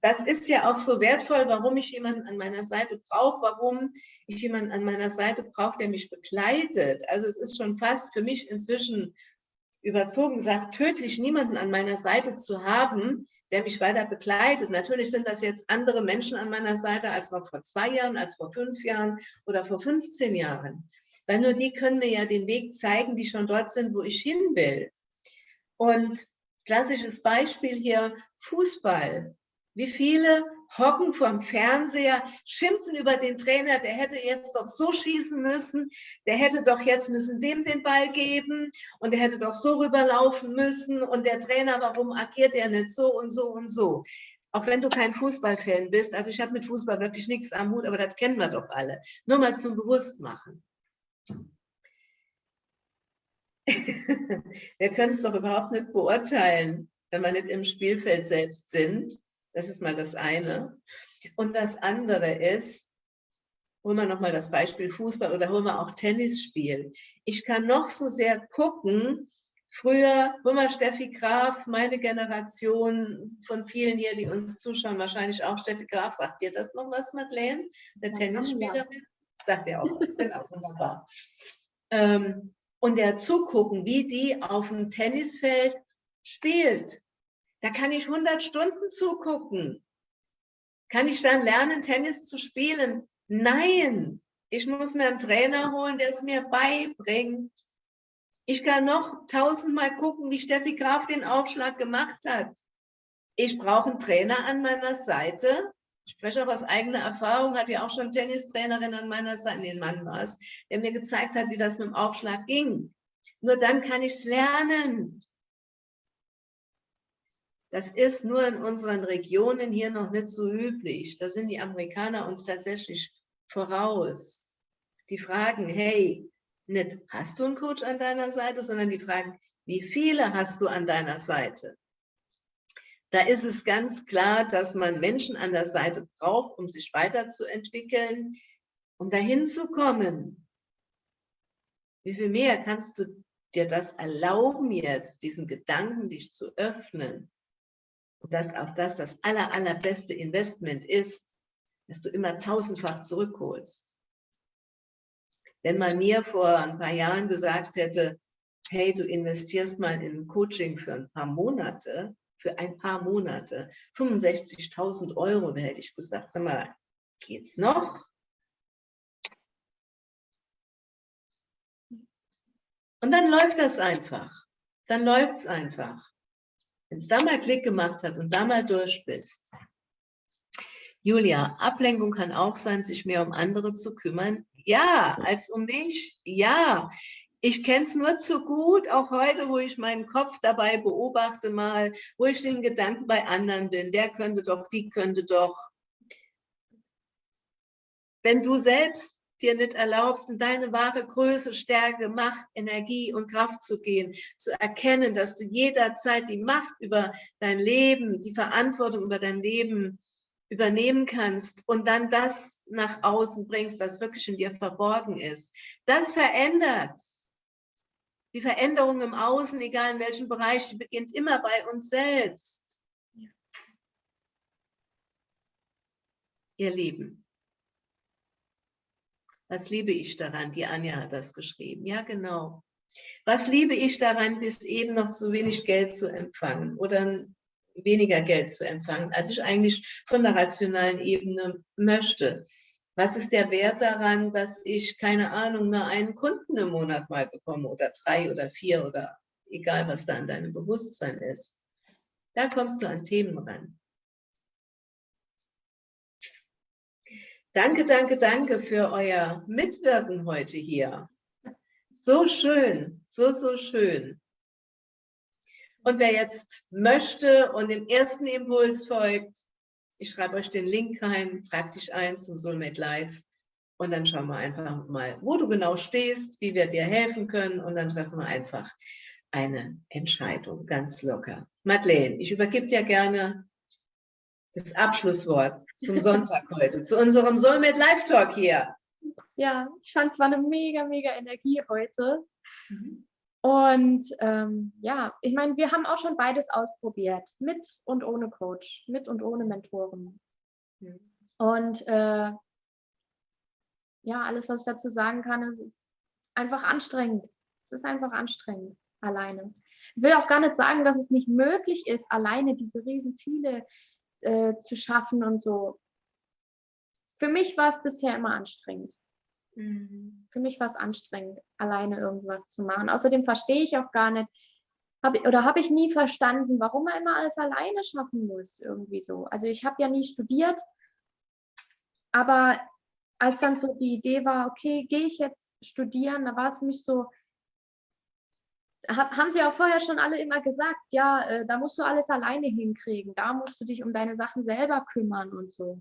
Das ist ja auch so wertvoll, warum ich jemanden an meiner Seite brauche, warum ich jemanden an meiner Seite brauche, der mich begleitet. Also es ist schon fast für mich inzwischen überzogen sagt, tödlich niemanden an meiner Seite zu haben, der mich weiter begleitet. Natürlich sind das jetzt andere Menschen an meiner Seite als noch vor zwei Jahren, als vor fünf Jahren oder vor 15 Jahren. Weil nur die können mir ja den Weg zeigen, die schon dort sind, wo ich hin will. Und klassisches Beispiel hier, Fußball. Wie viele hocken vorm Fernseher, schimpfen über den Trainer, der hätte jetzt doch so schießen müssen, der hätte doch jetzt müssen dem den Ball geben und der hätte doch so rüberlaufen müssen und der Trainer, warum agiert er nicht so und so und so? Auch wenn du kein Fußballfan bist, also ich habe mit Fußball wirklich nichts am Hut, aber das kennen wir doch alle. Nur mal zum Bewusstmachen. wir können es doch überhaupt nicht beurteilen, wenn wir nicht im Spielfeld selbst sind das ist mal das eine. Und das andere ist, holen wir nochmal das Beispiel Fußball oder holen wir auch Tennisspiel. Ich kann noch so sehr gucken, früher, hol mal Steffi Graf, meine Generation von vielen hier, die uns zuschauen, wahrscheinlich auch Steffi Graf, sagt dir das noch was, Madeleine? Eine ja, Tennisspielerin? Sagt ihr auch, das wäre auch wunderbar. Ähm, und der zugucken, wie die auf dem Tennisfeld spielt. Da kann ich 100 Stunden zugucken. Kann ich dann lernen, Tennis zu spielen? Nein, ich muss mir einen Trainer holen, der es mir beibringt. Ich kann noch tausendmal gucken, wie Steffi Graf den Aufschlag gemacht hat. Ich brauche einen Trainer an meiner Seite. Ich spreche auch aus eigener Erfahrung, hatte ja auch schon Tennistrainerin an meiner Seite, den Mann war es, der mir gezeigt hat, wie das mit dem Aufschlag ging. Nur dann kann ich es lernen. Das ist nur in unseren Regionen hier noch nicht so üblich. Da sind die Amerikaner uns tatsächlich voraus. Die fragen, hey, nicht hast du einen Coach an deiner Seite, sondern die fragen, wie viele hast du an deiner Seite? Da ist es ganz klar, dass man Menschen an der Seite braucht, um sich weiterzuentwickeln, um dahin zu kommen. Wie viel mehr kannst du dir das erlauben jetzt, diesen Gedanken dich zu öffnen? Und dass auch das das aller, allerbeste Investment ist, dass du immer tausendfach zurückholst. Wenn man mir vor ein paar Jahren gesagt hätte, hey, du investierst mal in Coaching für ein paar Monate, für ein paar Monate, 65.000 Euro, da hätte ich gesagt, sag mal, geht's noch? Und dann läuft das einfach. Dann läuft es einfach. Wenn es da mal Klick gemacht hat und da mal durch bist. Julia, Ablenkung kann auch sein, sich mehr um andere zu kümmern. Ja, als um mich. Ja, ich kenne es nur zu gut, auch heute, wo ich meinen Kopf dabei beobachte mal, wo ich den Gedanken bei anderen bin, der könnte doch, die könnte doch. Wenn du selbst dir nicht erlaubst, in deine wahre Größe, Stärke, Macht, Energie und Kraft zu gehen, zu erkennen, dass du jederzeit die Macht über dein Leben, die Verantwortung über dein Leben übernehmen kannst und dann das nach außen bringst, was wirklich in dir verborgen ist. Das verändert. Die Veränderung im Außen, egal in welchem Bereich, die beginnt immer bei uns selbst. Ihr Lieben, was liebe ich daran? Die Anja hat das geschrieben. Ja, genau. Was liebe ich daran, bis eben noch zu wenig Geld zu empfangen oder weniger Geld zu empfangen, als ich eigentlich von der rationalen Ebene möchte? Was ist der Wert daran, dass ich, keine Ahnung, nur einen Kunden im Monat mal bekomme oder drei oder vier oder egal, was da an deinem Bewusstsein ist? Da kommst du an Themen ran. Danke, danke, danke für euer Mitwirken heute hier. So schön, so, so schön. Und wer jetzt möchte und dem ersten Impuls folgt, ich schreibe euch den Link rein, trag dich ein zu Soulmate Live und dann schauen wir einfach mal, wo du genau stehst, wie wir dir helfen können und dann treffen wir einfach eine Entscheidung, ganz locker. Madeleine, ich übergebe dir gerne das Abschlusswort zum Sonntag heute, zu unserem Soulmate Live Talk hier. Ja, ich fand es war eine mega, mega Energie heute. Mhm. Und ähm, ja, ich meine, wir haben auch schon beides ausprobiert, mit und ohne Coach, mit und ohne Mentoren. Mhm. Und äh, ja, alles, was ich dazu sagen kann, ist, ist einfach anstrengend. Es ist einfach anstrengend, alleine. Ich will auch gar nicht sagen, dass es nicht möglich ist, alleine diese Riesenziele äh, zu schaffen und so. Für mich war es bisher immer anstrengend. Mhm. Für mich war es anstrengend, alleine irgendwas zu machen. Außerdem verstehe ich auch gar nicht, hab, oder habe ich nie verstanden, warum man immer alles alleine schaffen muss, irgendwie so. Also ich habe ja nie studiert, aber als dann so die Idee war, okay, gehe ich jetzt studieren, da war es für mich so, haben sie auch vorher schon alle immer gesagt, ja, äh, da musst du alles alleine hinkriegen, da musst du dich um deine Sachen selber kümmern und so.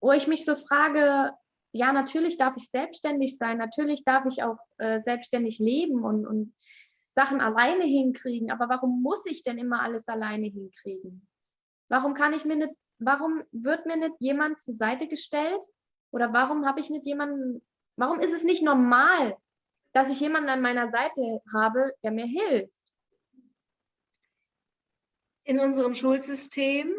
Wo ich mich so frage, ja, natürlich darf ich selbstständig sein, natürlich darf ich auch äh, selbstständig leben und, und Sachen alleine hinkriegen, aber warum muss ich denn immer alles alleine hinkriegen? Warum kann ich mir nicht, warum wird mir nicht jemand zur Seite gestellt oder warum habe ich nicht jemanden, warum ist es nicht normal, dass ich jemanden an meiner Seite habe, der mir hilft? In unserem Schulsystem,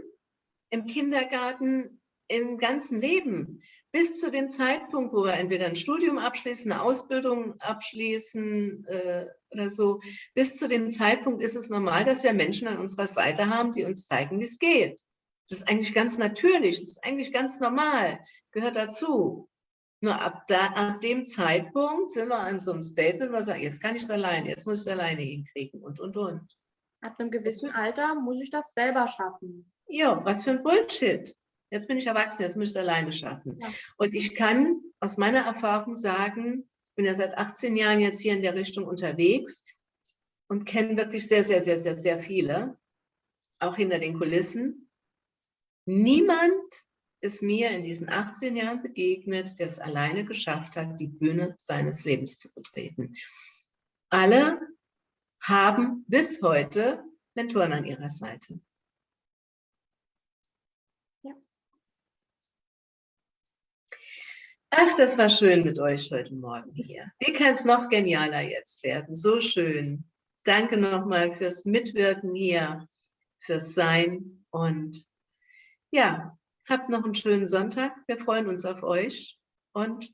im Kindergarten, im ganzen Leben bis zu dem Zeitpunkt, wo wir entweder ein Studium abschließen, eine Ausbildung abschließen äh, oder so, bis zu dem Zeitpunkt ist es normal, dass wir Menschen an unserer Seite haben, die uns zeigen, wie es geht. Das ist eigentlich ganz natürlich, das ist eigentlich ganz normal, gehört dazu. Nur ab, da, ab dem Zeitpunkt sind wir an so einem Statement, wo wir sagen, jetzt kann ich es alleine, jetzt muss ich es alleine hinkriegen und, und, und. Ab einem gewissen Alter muss ich das selber schaffen. Ja, was für ein Bullshit. Jetzt bin ich erwachsen, jetzt muss ich es alleine schaffen. Ja. Und ich kann aus meiner Erfahrung sagen, ich bin ja seit 18 Jahren jetzt hier in der Richtung unterwegs und kenne wirklich sehr, sehr, sehr, sehr, sehr viele, auch hinter den Kulissen. Niemand ist mir in diesen 18 Jahren begegnet, der es alleine geschafft hat, die Bühne seines Lebens zu betreten. Alle haben bis heute Mentoren an ihrer Seite. Ach, das war schön mit euch heute Morgen hier. Wie kann es noch genialer jetzt werden? So schön. Danke nochmal fürs Mitwirken hier, fürs Sein und ja, Habt noch einen schönen Sonntag. Wir freuen uns auf euch und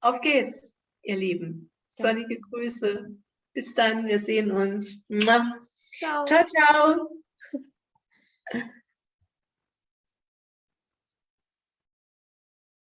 auf geht's, ihr Lieben. Sonnige Grüße. Bis dann, wir sehen uns. Ciao, ciao. ciao.